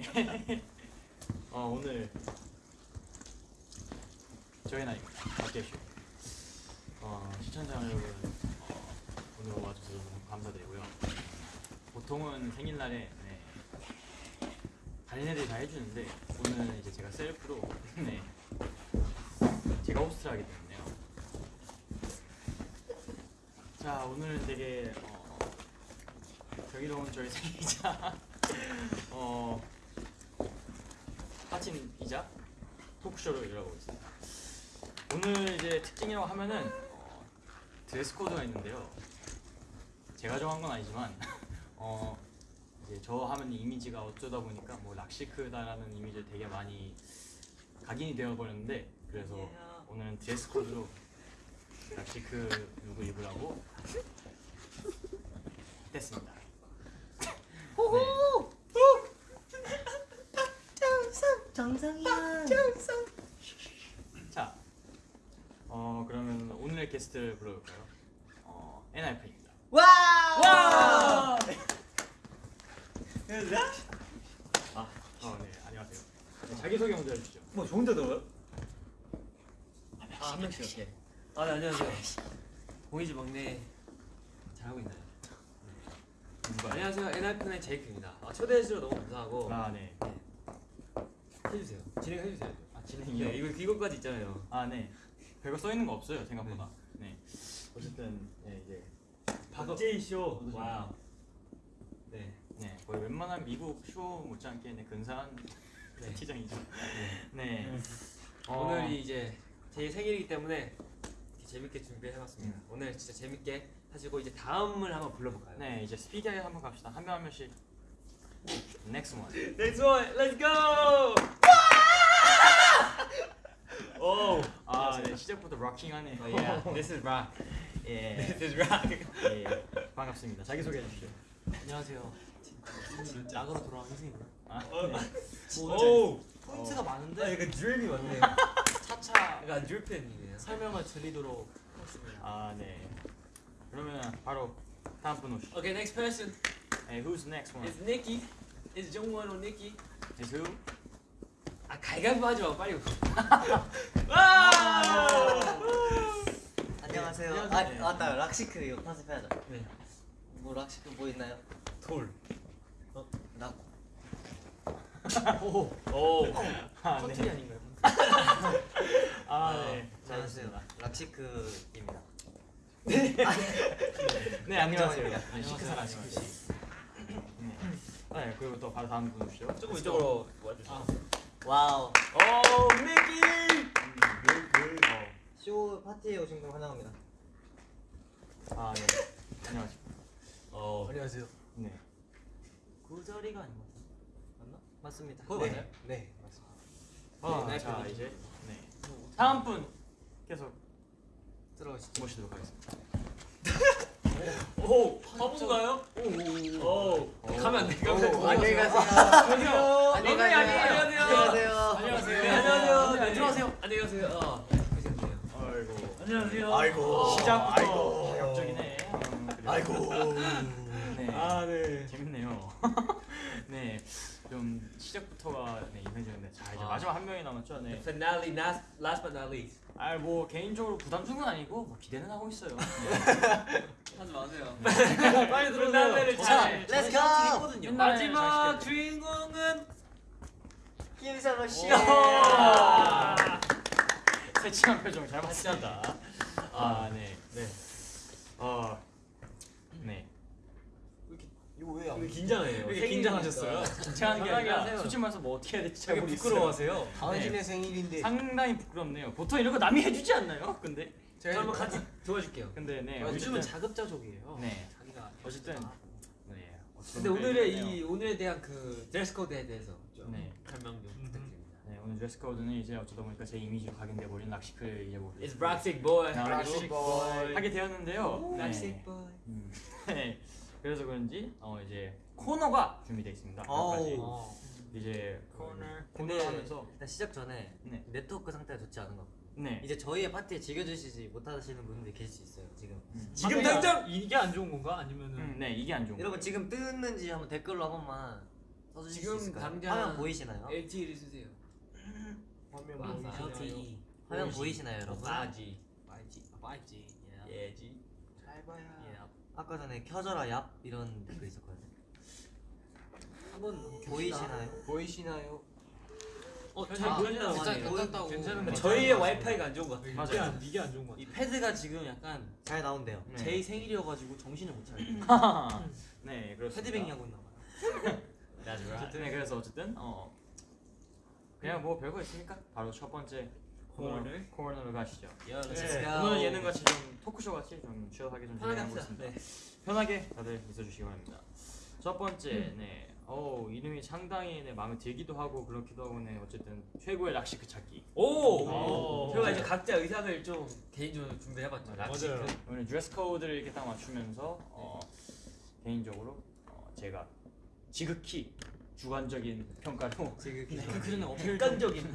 네. 어 오늘 저희 나이 박재슈. 어 시청자 여러분 어, 오늘 와주셔서 너무 감사드리고요. 보통은 생일날에 네, 애들이 다 해주는데 오늘은 이제 제가 셀프로 네 제가 호스트를 하기 때문에요. 자 오늘은 되게 어, 경이로운 저희 생일이자 어 파티이자 토크쇼를 열어보고 있습니다. 오늘 이제 특징이라고 하면은 어, 드레스 코드가 있는데요. 제가 정한 건 아니지만 어 이제 저 하면 이미지가 어쩌다 보니까 뭐 rock chic다라는 이미지를 되게 많이 각인이 되어 버렸는데 그래서 오늘은 드레스 코드로 rock chic 룩을 입으라고 했습니다. 호호! 정성이야. 자, 어 그러면 오늘의 게스트를 불러볼까요? 어, 엔하이픈입니다. 와! 와! 아, 어, 네, 안녕하세요. 네, 자기 소개 먼저 해주시죠. 뭐 좋은데 더요? 아, 한 명씩 이렇게. 아 네, 안녕하세요. 공이즈 막내 잘하고 있나요? 누가? 안녕하세요. 엔하이픈의 제이크입니다. 아, 초대해 주셔서 너무 감사하고 아, 네. 해주세요. 진행해 주세요. 아, 진행이요? 네, 이거 이거까지 있잖아요. 아, 네. 별거 써 있는 거 없어요, 생각보다. 네. 어쨌든 네, 이제 박제이 쇼. 와우. 네. 네, 거의 웬만한 미국 쇼 못지않게 네, 근사한 네. 티정이죠. 네. 어, 오늘이 이제 제 생일이기 때문에 재밌게 준비해봤습니다. 오늘 진짜 재밌게 하시고 이제 다음을 한번 불러볼까요? 네, 이제 스피디하게 한번 갑시다. 한 명 한 명씩. Next one. Next one, let's go! 오, 아, 네, 시작부터 락킹하네요. Oh, yeah, this is rock. 예. This is rock. 예. 반갑습니다. 자기 소개해 주시죠. 안녕하세요. 나가로 돌아온 희승입니다. 아, 네. 오, 포인트가 아 많은데 이거 드립이 많네. 차차 약간 드립팬이네요. 설명을 드리도록 하겠습니다. 아, 네. 그러면 바로 다음 분 오시죠. Okay, next person Hey, who's the next one? is Nikki. Is 정원 or Nikki? Is who? 아 가위바위보 하지 마, 빨리. 안녕하세요. 네, 아, 안녕하세요. 맞다. rock chic 이거 컨셉해야죠. 네. 뭐 rock chic 뭐 있나요? 돌. 나 오, 오. 아, 컨트리 네. 아닌가요? 아, 네. 안녕하세요. rock chic입니다. 네, 안녕하세요. 정원입니다. 네, 시크사 rock chic 씨. 네. 네, 그리고 또 바로 다음 분 오시죠. 조금 이쪽으로 와주세요. 아, 와우. 오, 니키. 쇼 파티에 오신 분 환영합니다. 아, 네. 안녕하십니까. 어. 안녕하세요. 네. 구자리가 아닌 것 같아요. 맞나? 맞습니다. 그거 네. 맞아요? 네, 맞습니다. 아, 네, 자, 네. 이제 네. 다음 분 계속 들어오시죠. 모시도록 하겠습니다. 오, 화분가요? 오, 오. 가면 안 돼. 가면 안 돼. 안녕히 가세요. 저기요. 안녕히 네, 가세요. 안녕하세요. 안녕하세요. 네, 안녕하세요. 네, 들어가세요. 안녕히 가세요. 어. 아이고. 안녕하세요. 아이고. 시작부터 아이고. 그래요. 아이고. 네. 아, 네. 재밌네요. 네. 좀 시작부터가 네, 이벤트였는데 자 이제 아. 마지막 한 명이 남았죠. 네. Finale, last, last but not least. 아뭐 개인적으로 부담 주는 건 아니고 뭐 기대는 하고 있어요. 네. 하지 마세요. 빨리 들어오세요. 자, 네. 렛츠 저는 고. 있거든요. 옛날에 마지막 잘 주인공은 김선호 씨. 아. 새침한 표정 잘 봤습니다. 아 네. 네. 어. 네. 이거 왜 긴장해요. 왜 긴장하셨어요? 긴장하는 게 아니라. 솔직히 말해서 뭐 어떻게 해야 될지 잘. 부끄러워하세요. 당신의 생일인데. 상당히 부끄럽네요. 보통 이런 거 남이 해주지 않나요? 근데 제가 한번 같이 도와줄게요. 근데 네. 요즘은 자급자족이에요. 네. 자기가 어쨌든 네. 근데 오늘의 이 오늘에 대한 그 드레스 코드에 대해서 좀 네. 설명 좀 부탁드립니다. 네 오늘 드레스 코드는 이제 어쩌다 보니까 제 이미지로 각인돼 버린 이제 뭐 It's rock chic boy. 아, rock chic boy. 하게 되었는데요. 네. rock chic boy. 음. 네. 그래서 그런지 어 이제 코너가 준비되어 있습니다. 어. 이제 코너. 코너를 하면서 일단 시작 전에 네. 네트워크 상태가 좋지 않은 거. 네. 이제 저희의 파티에 즐겨주시지 못하시는 분들이 계실 수 있어요. 지금. 음. 지금 아, 당장 이게 안 좋은 건가? 아니면은 음, 네 이게 안 좋은 거. 여러분 지금 뜨는지 한번 댓글로 한 번만 써주실 지금 수 있을까요? 당장- 화면 보이시나요? LTE를 쓰세요. 화면 와, 보이시나요? LTE 화면 보이시나요 여러분? 4G. 5G, 5G. 예. 예지. 잘 봐요. 예. 아까 전에 켜져라 얍 이런 댓글 있었거든요 한번 보이시나요? 보이시나요? 어, 잘잘 보인다. 보인다. 괜찮- 괜찮다고. 괜찮은 거 저희의 와이파이가 안 좋은 것 같아요. 맞아요. 이게 안, 이게 안 좋은 것이 같아. 패드가 지금 약간 잘 나온대요 네. 제이 생일이어가지고 정신을 못 차려. 네, 그렇습니다. 헤드뱅잉 하고 있나 봐요. 어쨌든 네, 그래서 어쨌든 어 그냥 뭐 별거 있습니까? 바로 첫 번째 코너 코너로 가시죠. 야, 네, 오늘 예능 같이 좀 토크쇼 같이 좀 치열하게 좀 진행하고. 있습니다. 네. 편하게 다들 있어주시기 바랍니다. 첫 번째, 네, 어 이름이 상당히 네, 마음에 들기도 하고 그렇기도 하고 네, 어쨌든 최고의 rock chic 찾기. 오. 오. 저희가 이제 각자 의상을 좀 개인적으로 준비해봤죠. rock chic. 맞아요. 오늘 드레스 코드를 이렇게 딱 맞추면서 어, 개인적으로 어, 제가 지극히 주관적인 평가로 지금 네, 그 그전에 어필.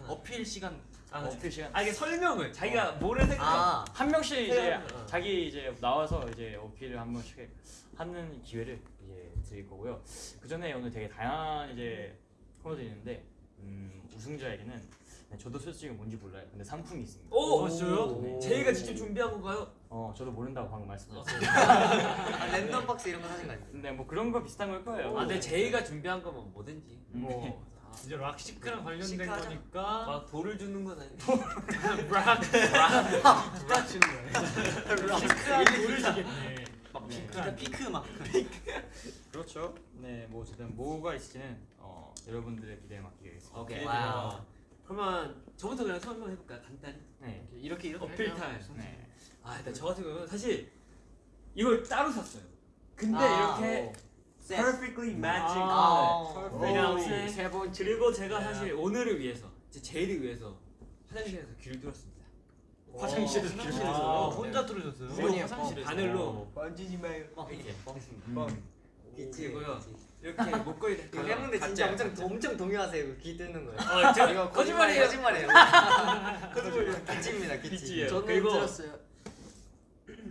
어필 시간 아, 어필 시간 아 이게 설명을 자기가 뭐를 생각. 아 한 명씩 이제 어. 자기 이제 나와서 이제 어필을 한 번씩 하는 기회를 이제 드릴 거고요. 그 전에 오늘 되게 다양한 이제 코너들이 있는데 음, 우승자에게는 네, 저도 솔직히 뭔지 몰라요. 근데 상품이 있습니다. 오, 어, 진짜요? 네. 제이가 직접 준비한 건가요? 어, 저도 모른다고 방금 말씀드렸어요. 아, 랜덤 박스 이런 거 사신 거 아니에요? 근데 뭐 그런 거 비슷한 걸 거예요. 아, 근데 제이가 준비한 거면 뭐든지. 뭐 이제 rock chic랑 관련된 시크하자. 거니까 막 돌을 주는 건 아니고. 락, 락 주는 거예요. rock chic랑 모르시겠네. 막 네. 시크한. 피크 막. 그렇죠. 네, 뭐 어쨌든 뭐가 있을지는 어, 여러분들의 기대에 맡기겠습니다. 오케이. 와우. 그러면 저부터 그냥 설명 해볼까요? 간단히. 네, 이렇게 이렇게 어필? 타임. 네. 아, 일단 저 같은 경우는 사실 이걸 따로 샀어요. 근데 아, 이렇게 셋. Perfectly matching 아. color. 네. 왜냐하면 세 번. 그리고 제가 사실 오늘을 위해서 제 제이를 위해서 화장실에서 귀를 뚫었습니다. 화장실에서 어, 귀를 아, 뚫었어요? 혼자 뚫으셨어요? 우리 화장실에서. 바늘로 만지지 마요 이렇게 음. 그리고요 이렇게 목걸이 이거 팬분들 진짜 엄청 엄청 동요하세요 이거 귀 뜯는 거예요 어, 저, 이거 거짓말이에요. 거짓말이에요 거짓말이에요 기치 기치예요. 저는 그리고 들었어요.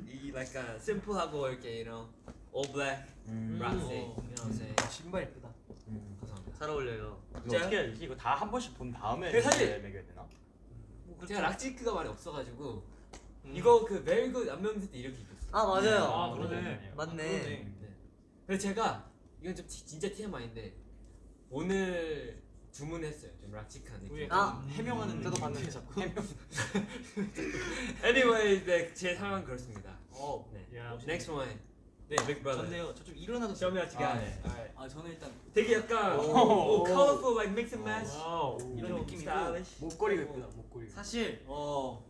이 약간 심플하고 이렇게 you know all black 음. you know say 신발 예쁘다. 음. 감사합니다. 잘 어울려요 이거? 어떻게 해야 되지? 이거 다 한 번씩 본 다음에 근데 사실- 이제 매겨야 되나? 제가 락지크가 많이 없어가지고 음. 이거 그 very good 안면세 때 이렇게 입었어요. 아 맞아요 아, 그러네. 맞네 네. 그래서 제가 이건 좀 티- 진짜 TMI인데 오늘 주문했어요. 좀 락지크한 느낌. 아, 해명하는 저도. 봤는데 자꾸. Anyway, 네, 제 상황은 그렇습니다. 어. 네. 야, Next one. 네, Big Brother. 전데요. 저 좀 일어나도 me what you 아. 네. 아 저는 일단 되게 약간 colorful like mix and match. 와우. 이런 좀 느낌이고 stylish. 목걸이가 오. 예쁘다. 목걸이. 사실 어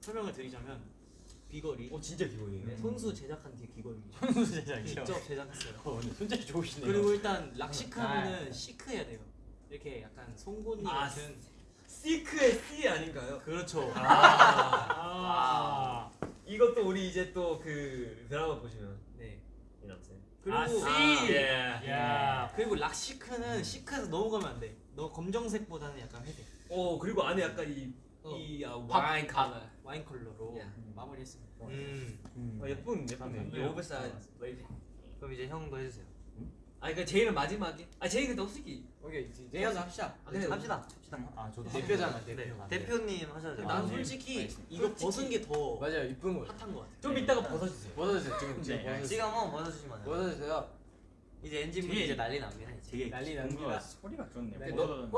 설명을 드리자면 귀걸이 오 진짜 기본이네. 손수 제작한 뒤 귀걸이입니다. 손수 제작이요. 직접 제작했어요. 어, 손재주 좋으시네요. 그리고 일단 rock chic하면은 시크해야 돼요. 이렇게 약간 송곳니 아, 같은 시크의 C 아닌가요? 그렇죠. 아. 이것도 우리 이제 또 그 드라마 보시면 네. 그리고 아, C. 아, 예. 야. 그리고 락시크는 시크해서 너무 가면 안 돼. 너 검정색보다는 약간 회색. 오 그리고 안에 약간 이 어. 이 아, 밥, 와인 밥, 컬러. 와인 컬러로 예. 마무리했습니다. 음 음. 어, 예쁜 예쁜. 네. 이 오버사이즈. 그럼 이제 형도 해주세요 아 그러니까 제이는 마지막에. 아 제이 근데 솔직히. 오케이 내가 합시다. 아, 근데 합시다 아, 저도 대표잖아 네. 대표. 아, 대표님 하셔야죠 아, 난 네. 솔직히 알겠습니다. 이거 벗은 게 더 맞아요. 이쁜 거. 핫한 것 같아. 좀 이따가 벗어주세요. 벗어주세요. 지금 네, 지금. 벗어주세요. 지금 한번 벗어주시면 안 돼요 벗어주세요. 이제 엔진분 되게- 이제 난리 납니다 이제 되게 난리 납니다. 소리가. 네, 뭐-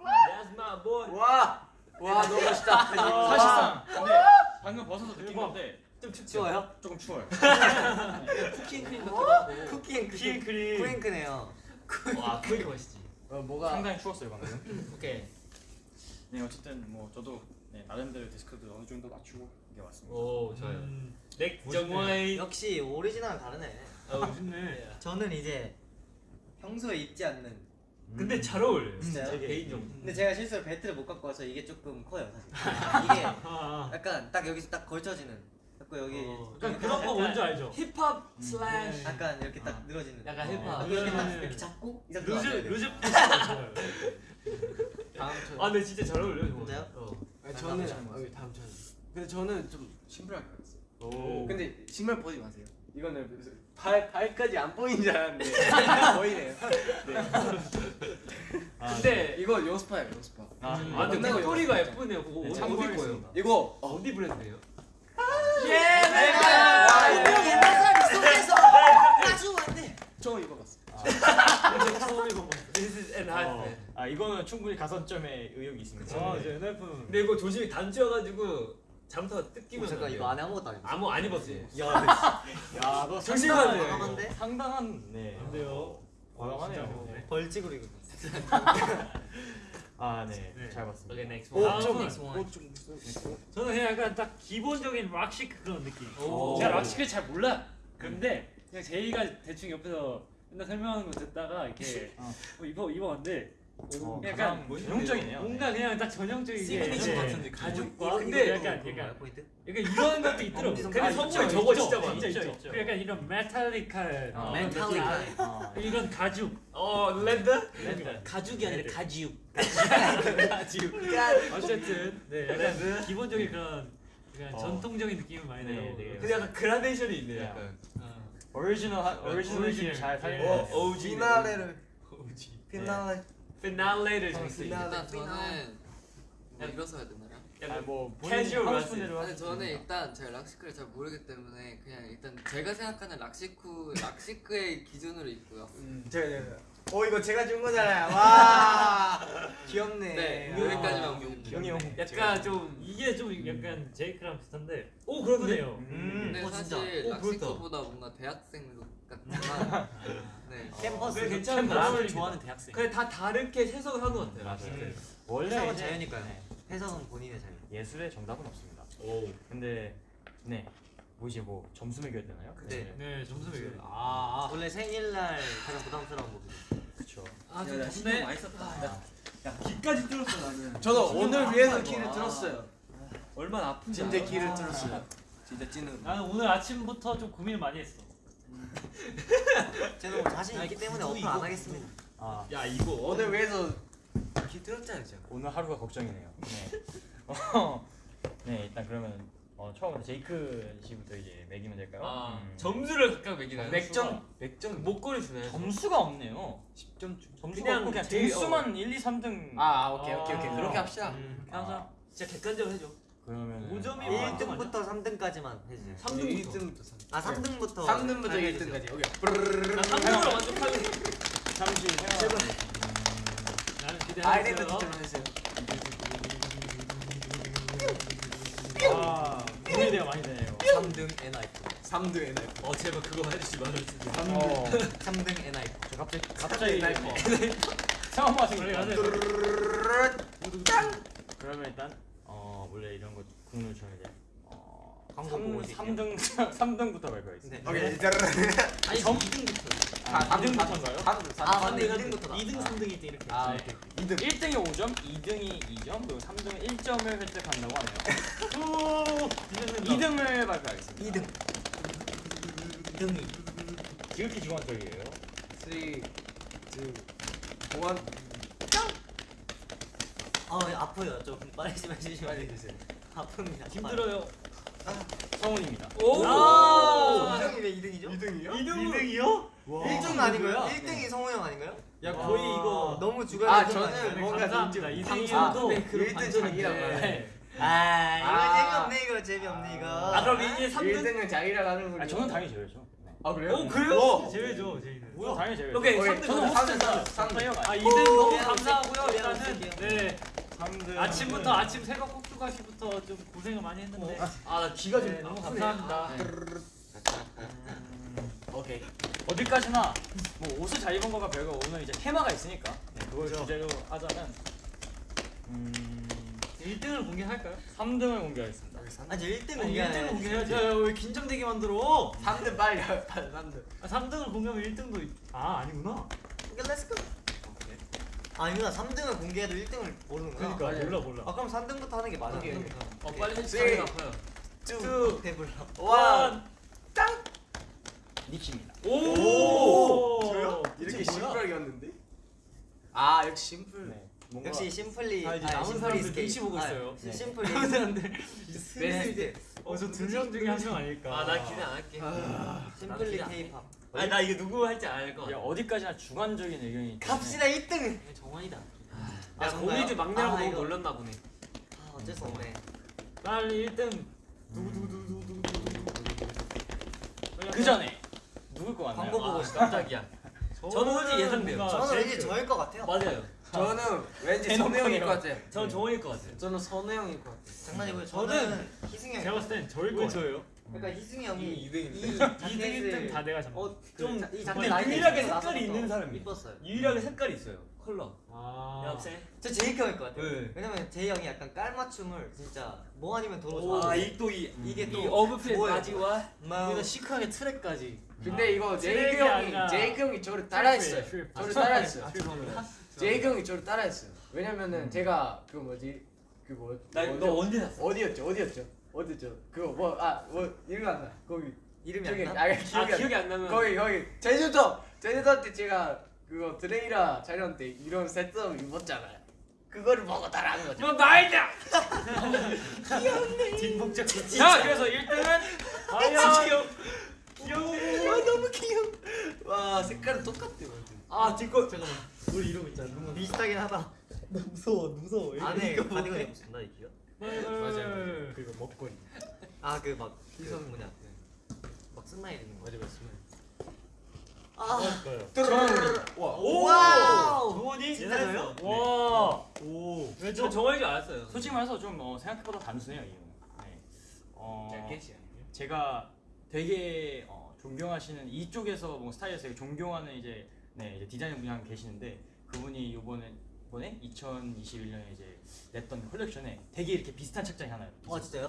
That's my boy. 와! 와 너무 멋있다. 사실상 근데 방금 벗어서 느낀 건데 좀 춥죠. 추워요? 조금 추워요. 같기도 하고. 쿠키앤크림 크림. 쿠앤크네요 와 그게 멋있지. 어 뭐가 상당히 추웠어요 방금. 오케이. 네 어쨌든 뭐 저도 네, 나름대로 디스크도 어느 정도 맞추고 이게 왔습니다. 오 좋아요. 음. 넥 멋있네. 정와이. 역시 오리지널은 다르네 어, 멋있네. 저는 이제 평소에 입지 않는 근데 잘 어울려요. 진짜요? 제 개인적으로. 근데 제가 실수로 벨트를 못 갖고 와서 이게 조금 커요 사실 이게 아. 약간 딱 여기서 딱 걸쳐지는 자꾸 여기 어, 약간 그런 거 뭔지 알죠? 힙합 슬래시. 약간 이렇게 딱 아. 늘어지는 약간 어. 힙합. 이렇게 딱 네. 이렇게 잡고 이 loose. loose. 다음 주. 아 근데 진짜 잘 어울려요. 저거. 진짜요? 어. 아니, 저는 다음 주. 아, 근데 저는 좀 심플하게 갔어요. 오. 근데 신발 벗지 마세요. 이거는 발 발까지 안 보이는 줄 알았는데 보이네요. 근데 이거 요스파예요, 요스파. 아, 아 근데 목도리가 예쁘네요. 그거 네, 어디. 거예요? 이거 어, 어디 브랜드예요? 와, 분명 옛날 사람이 속에서 아주 안돼. 저 이거 봤어. 처음 입어봤어. This is an 어. 아 이거는 충분히 가산점에 의욕이 있습니다. 아 네. 이제 NF는 근데 이거 조심히 단추여가지고 잘못하다 뜯기면 잠깐. 이거 안에 아무것도 안 입었어. 아무 안 입었어요. 야, 너 조심해야 돼요. 과감한데? 상당한 네. 안 돼요. 과감하네요. 진짜 네. 벌칙으로 이거. 아, 네. 네. 잘 봤습니다. Okay, next 오, one. 좀- 다음은 옷좀 저는 그냥 약간 딱 기본적인 락시크 그런 느낌. 오. 제가 락시크를 잘 몰라. 근데 그냥 제이가 대충 옆에서 맨날 설명하는 거 듣다가 이렇게 어. 뭐 입어 입어봤는데 어, 약간 전형적이네요. 뭔가 그냥 딱 전형적인 게 시그니처 네. 같은 느낌. 가죽과 근데 근데 약간 약간? 약간 이런 것도 있더라고. 엄지 근데 있죠, 저거 있죠, 진짜 많아. 있죠, 있죠. 있죠. 약간 이런 메탈릭한 어, 메탈릭한. 어. 이런 가죽. 어 레드? 네. 가죽이 아니라 가지육. 어쨌든 네 약간 기본적인 그런 약간 어. 전통적인 느낌을 많이 네, 내요. 네. 근데 약간 그라데이션이 있네요. 네. 약간. 오리지널 하- 오리지널 오리지널. 잘 살린 어. OG. 피날레를 OG. 피날레. 피날레를 정했어요. 일단 저는 뭐 이뤄서 해야 되나요? 아, 뭐 캐주얼. 싶은 대로 아니 저는. 일단 제가 rock chic를 잘 모르기 때문에 그냥 일단 제가 생각하는 rock chic rock chic의 기준으로 있고요. 제가 제가. 어 이거 제가 준 거잖아요. 와 귀엽네. 네, 아, 여기까지만 형. 약간 좀 이게 좀 약간 제이크랑 비슷한데 오 그러네요. 음. 근데 어, 진짜. 사실 오, 그렇다. rock chic보다 뭔가 대학생 look 같지만 네. 캠퍼스. 그래, 괜찮은 같습니다. 좋아하는 대학생. 그냥 다 다르게 해석을 하는 것 같아요. 맞아요. rock chic. 원래 해석은 이제 자유니까요. 네, 해석은 본인의 자유. 예술의 정답은 없습니다. 오. 근데 네. 뭐 이제 뭐 점수 매겨야 되나요? 네. 네 점수 매겨. 아. 원래 생일날 가장 부담스러운 부분. 그렇죠. 아, 야, 나좀 신경. 많이 썼다. 아, 야 기까지 뚫었어 나는. 저는 오늘 위해서 키를 키를 뚫었어요. 얼마나 아픈지 진짜? 키를 뚫었어요. 진짜 찌는. 나는 오늘 아침부터 좀 고민을 많이 했어. 저는 뭐 자신 있기 때문에 어플 안 하겠습니다. 아, 야 이거 오늘 위해서 키 뚫었잖아요, 제가. 오늘 하루가 걱정이네요. 네. 어, 네, 일단 그러면 어, 처음부터 제이크 씨부터 이제 매기면 될까요? 아 음. 점수를 각각 매기나요? 맥점 맥점 목걸이 주나요? 점수가 없네요. 10점 중. 점수가 그냥 없고 그냥 제일- 등수만 1, 2, 3등. 아, 아 오케이 오케이 오케이 아. 그렇게 합시다. 음, 항상 진짜 객관적으로 해줘. 그러면 5점이 아, 1등부터 3등까지만 해주세요. 3등부터. 1등부터 3. 아 3등부터. 3등부터 1등까지. 오케이. 나 3등으로 만족하네. 잠시 생각. 나는 아이랜드 기대하고 티처럼 해주세요. 아, 고민이 많이 되네요. 3등 NIF. 3등 NF. 어 제발 그거 해주지 말아주세요. 어, 3등 NIF. 저 갑자기 갑자기 상황 맞은 그래. 그러면 일단 어 원래 이런 거 국룰 이제 어 광고 보고 3, 3등 3등부터 발표하겠습니다. 네. 오케이. 아니 점- 2등부터. 아, 2등부터인가요? 4등 아 맞네 2등부터다. 2등, 3등, 1등 이렇게. 아, 네. 오케이. 2등. 1등이 5점, 2등이 2점, 그리고 3등은 1점을 획득한다고 하네요. 2등을 발표하겠습니다. 2등. 2등이. 지극히 주관적이에요. 3 2 1 아 아파요. 좀 빨리 좀 해주시면 빨리 안 돼요? 해주세요. 아픕니다. 힘들어요. 성훈입니다. 오. 아 2등이 왜 2등이죠? 2등이요? 2등 이요? 1등 아닌가요? 1등이 성호 형 아닌가요? 야 거의 이거. 너무 주관이 아좀 저는 아닌가요? 뭔가 감사합니다. 좀 2등이어도 아, 네, 그런 1등 반전인데. 자기라고 네. 아 이거 아. 재미없네 이거 재미없네 이거. 아 그럼 이제 3등. 1등은 자기라고 하는군요. 아, 저는 당연히 제외죠. 네. 아 그래요? 오, 그래요? 오. 제외죠 제이는. 뭐야? 당연히 제외죠. 오케이 오케이, 3등. 저는 삼등, 호스트다. 삼등. 플레이어가 아 아니에요. 2등 너무 감사하고요. 일단은. 네 3등. 아침부터 아침 새벽 꼭두가 씨부터 좀 고생을 많이 했는데 아나 귀가 좀 네, 너무. 감사합니다. 오케이. 어디까지나 뭐 옷을 잘 입은 거가 별거 오늘 이제 테마가 있으니까 네, 그걸 주제로 하자면 음 1등을 공개할까요? 3등을 공개하겠습니다. 아니 1등 아니, 1등을 공개하네. 공개해야지. 야왜 긴장되게 만들어? 3등 빨리 가요. 빨리 3등. 아, 3등을 공개하면 1등도 아 아니구나. 오케이 let's go. 아니구나 3등을 공개해도 1등을 모르는구나. 그러니까. 몰라 몰라. 아 그럼 3등부터 하는 게 맞아. 오케이. 3등부터. 어 빨리. 다리가 아파요. 쭉 배불러. 와. 니키입니다. 오. 저요? 이렇게 심플하게였는데? 아 역시 심플. 네. 뭔가 역시 simple is. 아, 이제 아니, 남은 사람들. 눈치 보고 아, 있어요. simple is. 남은 사람들 베스트. 어 어저 두 명 중에 한 명 아닐까. 아 나 기대 안 할게. 심플리 나도 케이팝. 아니 나 이거 누구 할지 알것 야, 같아. 어디까지나 주관적인 의견이 갑시다 1등. 네, 정환이다. 아, 야? 고미즈 막내라고 아, 너무 이거- 놀렸나 보네. 아, 어쩔 수 없네. 빨리 1등. 두두두두두두두. 그 전에 누굴 것 같나요? 광고 보고 아, 있어. 깜짝이야. 저는 솔직히 예상돼요. 저는 제일 왠지 저일 것 같아요. 맞아요. 저는 왠지 선우 형일. 것 같아요. 저는 정원일 것 같아요. 저는 선우 형일 것 같아요. 장난이고요. 저는 저는 희승이 형. 제가 봤을 땐 저일 거왜 같아요. 그러니까 희승이 형이 이 이등인데. 이 2등 1등 자켓을 다 내가 잡아. 좀이 자켓 근데 라인이 유일하게 색깔이 있는 사람이. 이뻤어요. 유일하게 색깔이 있어요. 컬러. 아. 역시. 저 제이 형일 것 같아요. 네. 왜냐면 제이 형이 약간 깔맞춤을 진짜 뭐 아니면 도로 좋아. 아이또이 이게 이 또? 바지와 여기다 시크하게 트랙까지. 근데 이거 제이크 트랙이 아니라 형이 제이크 형이 저를 따라했어요. 저를 따라했어요. 아. 제이크 형이 저를 따라했어요. 왜냐면은 제가 그 뭐지 그 뭐 나너 언제 샀어? 어디였죠? 어디였죠? 어디였죠? 그거 뭐아뭐 이름 안 나. 거기 이름이 저기 안 나? 아아 기억이 안 기억이 안 나면 거기 거기 제주도 제주도 때 제가 그거 드레이라 촬영 때 이런 세트업 입었잖아요. 그거를 보고 따라한 거죠. 너 나이다. 뒷목적 자, 그래서 1등은 과연 귀여워. 와 너무 귀여워. 와 색깔은 똑같대 완전. 아 뒷거 잠깐만. 우리 이러고 있잖아. 눈만. 비슷하긴 하다. 무서워 무서워. 안에 가디건 입었습니다 이 기가. 맞아요. 그리고 목걸이. 아 그 막 희승 뭐냐. 막 스마일 있는 거. 맞아 맞습니다. 아. 거요. 와. wow. 정원이 진짜 저요? 와. 오. 저 정원일 줄 알았어요. 솔직히 말해서 좀 어, 생각보다 단순해요 이 형은. 네. 어. 제가 되게 어, 존경하시는 이쪽에서 뭐 스타일에서 존경하는 이제 네 이제 디자이너 분이 한분 계시는데 그분이 이번에 이번에 2021년에 이제 냈던 컬렉션에 되게 이렇게 비슷한 착장이 하나 있어요. 아 진짜요?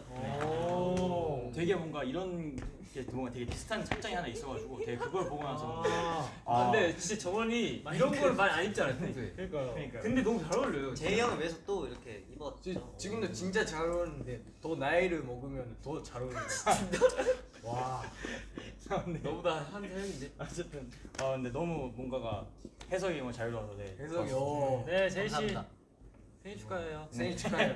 오. 되게 뭔가 이런 게 뭔가 되게 비슷한 착장이 하나 있어가지고 되게 그걸 보고 나서 아. 아, 근데 진짜 정원이 이런 걸 많이 안 입잖아요 평소에. 그러니까요. 그러니까 근데 너무 잘 어울려요. 제이 형을 위해서 또 이렇게 지, 입었죠. 지금도 진짜 잘 어울리는데 더 나이를 먹으면 더 잘 어울려. 와. 너보다 한 살인데. 어쨌든 아 근데 너무 뭔가가 해석이 너무 자유로워서 네. 해석이 오. 네 제이 씨 감사합니다. 생일 축하해요. 생일 축하해요.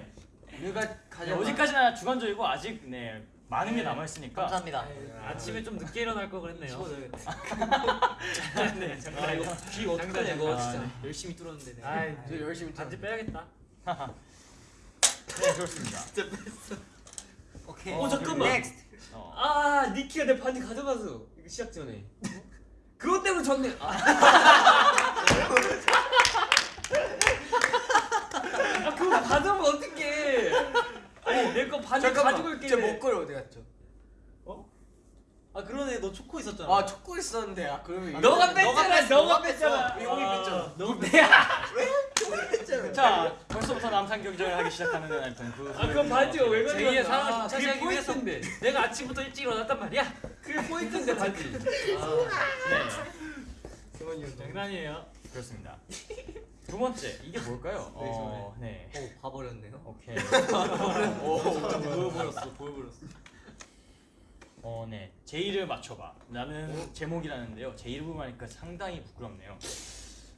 누가 네, 가장 어디까지나 주관적이고 아직 네 많은 게 네. 남아 있으니까 감사합니다. 아침에 좀 늦게 일어날 거 그랬네요. 네, 아 이거 귀 어떡하냐 이거 아, 진짜. 네. 열심히 뚫었는데. 네. 아이, 저 열심히 반지 빼야겠다. 네 그렇습니다. 오케이. 어, 잠깐만. next. 어. 아 니키가 내 반지 가져갔어. 이거 시작 전에. 그것 때문에 졌네. 아, 아 그거 받으면 어떡해. 아니 내 거 반지 가지고 잠깐만. 제. 목걸이 어디 갔죠? 아 그러네 너 초커 있었잖아. 아 초커 있었는데 아 그러면 너가 뺐잖아. 너가 뺐잖아. 형이 뺐잖아. 아, 너자 벌써부터 남산 경쟁을 하기 시작하는 아무튼 그아 그럼 반지가 왜 가져갔어? 제2의 사랑을 차지하기 위해서 포인트인데. 내가 아침부터 일찍 일어났단 말이야. 그게 포인트인데 반지. 네. 장난이에요. 그렇습니다. 두 번째 이게 뭘까요? 어, 네. 오 봐버렸네요. 오케이. 보여버렸어 보여버렸어. 어, 네. 제 이를 맞춰봐. 라는 제목이라는데요. 제 이름을 하니까 상당히 부끄럽네요.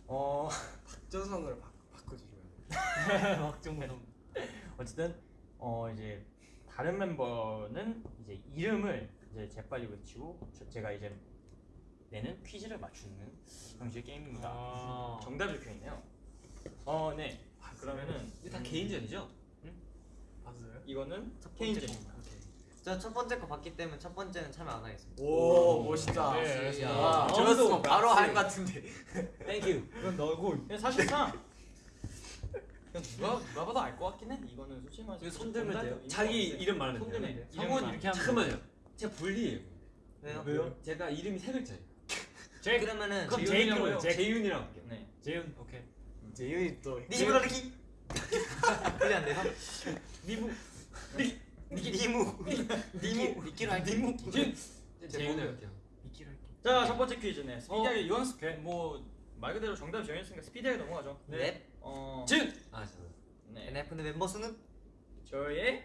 어, 박전성으로 바, 바꿔주세요. 박정근. 어쨌든 어 이제 다른 멤버는 이제 이름을 이제 재빨리 외치고 저- 제가 이제 내는 퀴즈를 맞추는 형식의 게임입니다. 아. 정답이 적혀 있네요. 어, 네. 그러면은 이게 다 개인전이죠? 봤어요? 이거는 첫 번째 개인전입니다. 저 첫 번째 거 봤기 때문에 첫 번째는 참여 안 하겠습니다. 오 멋있다. 네. 와, 아, 저였으면 바로? 할 것 같은데. thank you. 이건 너고. 근데 사실상 누가 누가 봐도 알 것 같긴 해. 이거는 솔직히 말해서 손 들면 돼요. 자기 이름 말하면 손 돼요. 들면 돼요. 성훈 이름만. 이렇게 하면 잠깐만요. 제가 불리해요. 왜요? 왜요? 제가 이름이 세 글자예요. 제 그러면은 그럼 제이크로 해요. 제 재윤이라고 할게요. 네. 재윤 오케이. 재윤이 또 니브로 리키. 그게 안 돼서? 미부 니무. 니무. 니키로 할게. 니무. 재윤이 할게요. 니키로 할게. 자, 첫 번째 퀴즈네. 스피디하게 이건 스- 오케이. 뭐말 그대로 정답이 정했으니까 스피디하게 넘어가죠. 네. 어, 준. 아 잠깐. 네. NF는 멤버 수는? 저의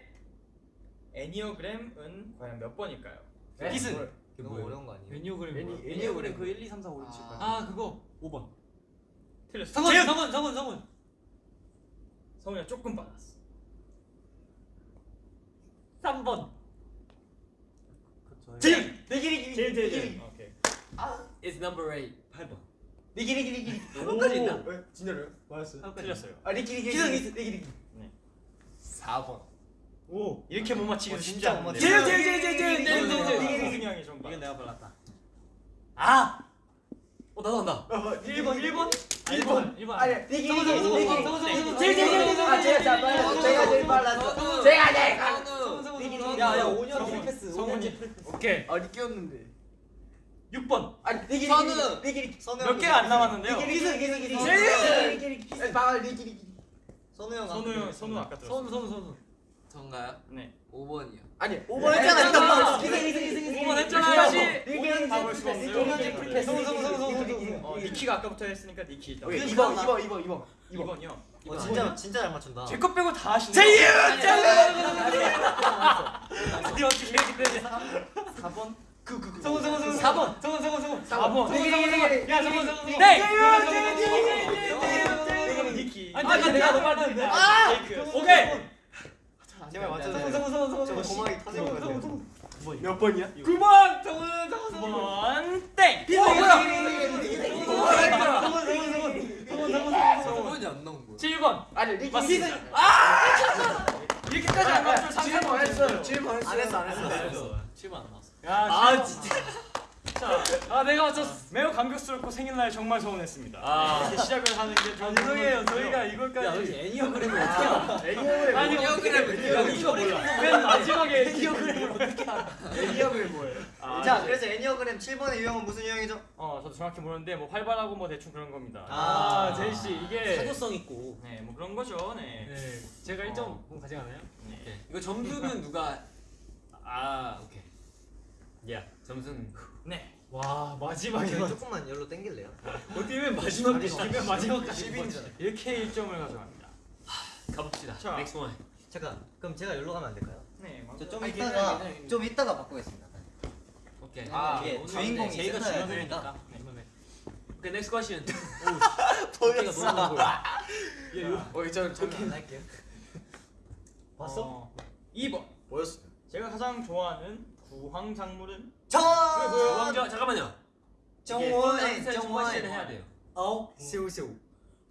애니어그램은 과연 몇 번일까요? 기승. 그게 너무? 어려운 거 아니에요? 애니어그램. 애니-? 애니어그램 그 1, 2, 3, 4, 5, 6, 7, 8. 아 그거 5번. 틀렸어. 성훈! 성훈, 성훈, 성훈. 성훈이가 조금 빨랐어. 3번. 제일 내기리기 제일 제일 제일. 오케이. It's number 8. 8번. 니기리기리기 한번까지 있나? 진짜로요? 맞았어요? 틀렸어요. 아 니기리기 기성 니기리기 4번 오 이렇게 못 맞히기 어, 쉽지 진짜 못 않은데. 맞히겠다. 제일 제일 제일 제일 제일 제일 제일 제일 제일. 성승이 형이 좀 봐. 이건 내가 발랐다. 아 어 나도 한다. 1번 1번 1번 1번 아니 니기리기 니기리기 제일 제일 제일 아 제가 제일 빨랐어 제가 제일 빨랐어 제가 제일 빨랐어 야야 5년 프리패스 성훈이 오케이. 아 니끼였는데 6번 아니 니기리기 선우. 니기리기 몇 개가 안 남았는데요. 기승 기승 기승 제일 니기리기 아 니기리기 선우 형 선우 형 선우 아까 들었어. 선우 선우 선우. 전가요? 네. 5번이요. 아니, 5번 했잖아. 이거 2승 2승 2승 5번 했잖아. 이거는 가볼 수가 없어요. 이거는 불패스. 송 니키가 아까부터 했으니까 니키 일단. 2번 2번 2번 2번. 2번이요. 어, 진짜 진짜 잘 맞춘다. 제 것 빼고 다 하시네. 제이유! 드디어 기회 기대돼. 4번. 그그 그. 성훈 성훈 성훈 4번. 성훈 성훈 성훈 4번. 성훈 성훈 성훈. 야, 성훈 성훈 성훈. 네. 제이유! 제이유! 제이유! 니키. 아니, 내가 아, 너무 빨리 했는데. 아, 아! 오케이. 제발 맞춰주세요 성우 성우 저거 성우. 고막이 터질 것 같아요 몇 번이야? 9번. 성우 성우 성우. 9번. 땡. 저번이 안 나온 거야. 7번. 아니 니기 맞습니다. 이렇게까지 안 맞죠? 7번 했어요 7번 했어요 안 했어 안 했어 안 했어. 7번 안 나왔어. 야, 아 진짜. 자, 아 내가 맞췄어. 매우 감격스럽고 생일날 정말 서운했습니다. 아. 이렇게 시작을 하는 게 좀 죄송해요. 저희가 이걸까지. 야, 너 애니어그램을 어떻게 알아? 애니어그램 아니 애니어그램을 야, 이거 몰라. 맨 마지막에 애니어그램을 애니어그램 뭐예요? 아, 자 네. 그래서 애니어그램 7번의 유형은 무슨 유형이죠? 어, 저도 정확히 모르는데 뭐 활발하고 뭐 대충 그런 겁니다. 아, 제이 씨 이게 사교성 있고. 네, 뭐 그런 거죠. 네. 네. 제가 1점 가져가나요? 네. 이거 점수는 누가? 아 오케이. 야 점수는 네. 와 마지막에 저희 조금만 열로 땡길래요 어떻게 맨 마지막에 시키면 마지막까지 10인이잖아 이렇게 1점을 가져갑니다. 가봅시다. 자. Next one. 잠깐 그럼 제가 열로 가면 안 될까요? 네. 저좀 아니, 이따가. 좀 이따가 바꾸겠습니다 오케이. 아, 이게 주인공이 제이가 있어야 주인공이니까. 오케이 next question. 보였어 어 저는 잠깐 할게요 봤어? 2번. 뭐였어요? 제가 가장 좋아하는 구황 작물은 정 왕자 잠깐만요. 정원의 정원의 해야 돼요. 어 새우새우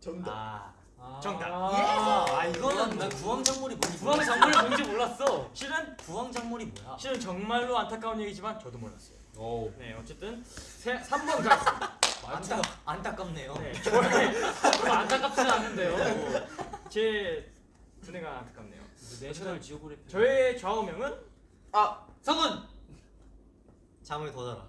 정답 아. 정답. 아, 아, 이거는 난 구황작물이 뭔지 구황 몰랐어. 작물이 뭔지 몰랐어. 실은 구황작물이 뭐야? 실은 정말로 안타까운 얘기지만 저도 몰랐어요. 오. 네, 어쨌든 세, 3번 가겠습니다. 안타 안타깝네요 네, 안타깝지는 않는데요. 제 두뇌가 안타깝네요. 내셔널 지오그래피. 저의 좌우명은 아 성은. 잠을 더 자라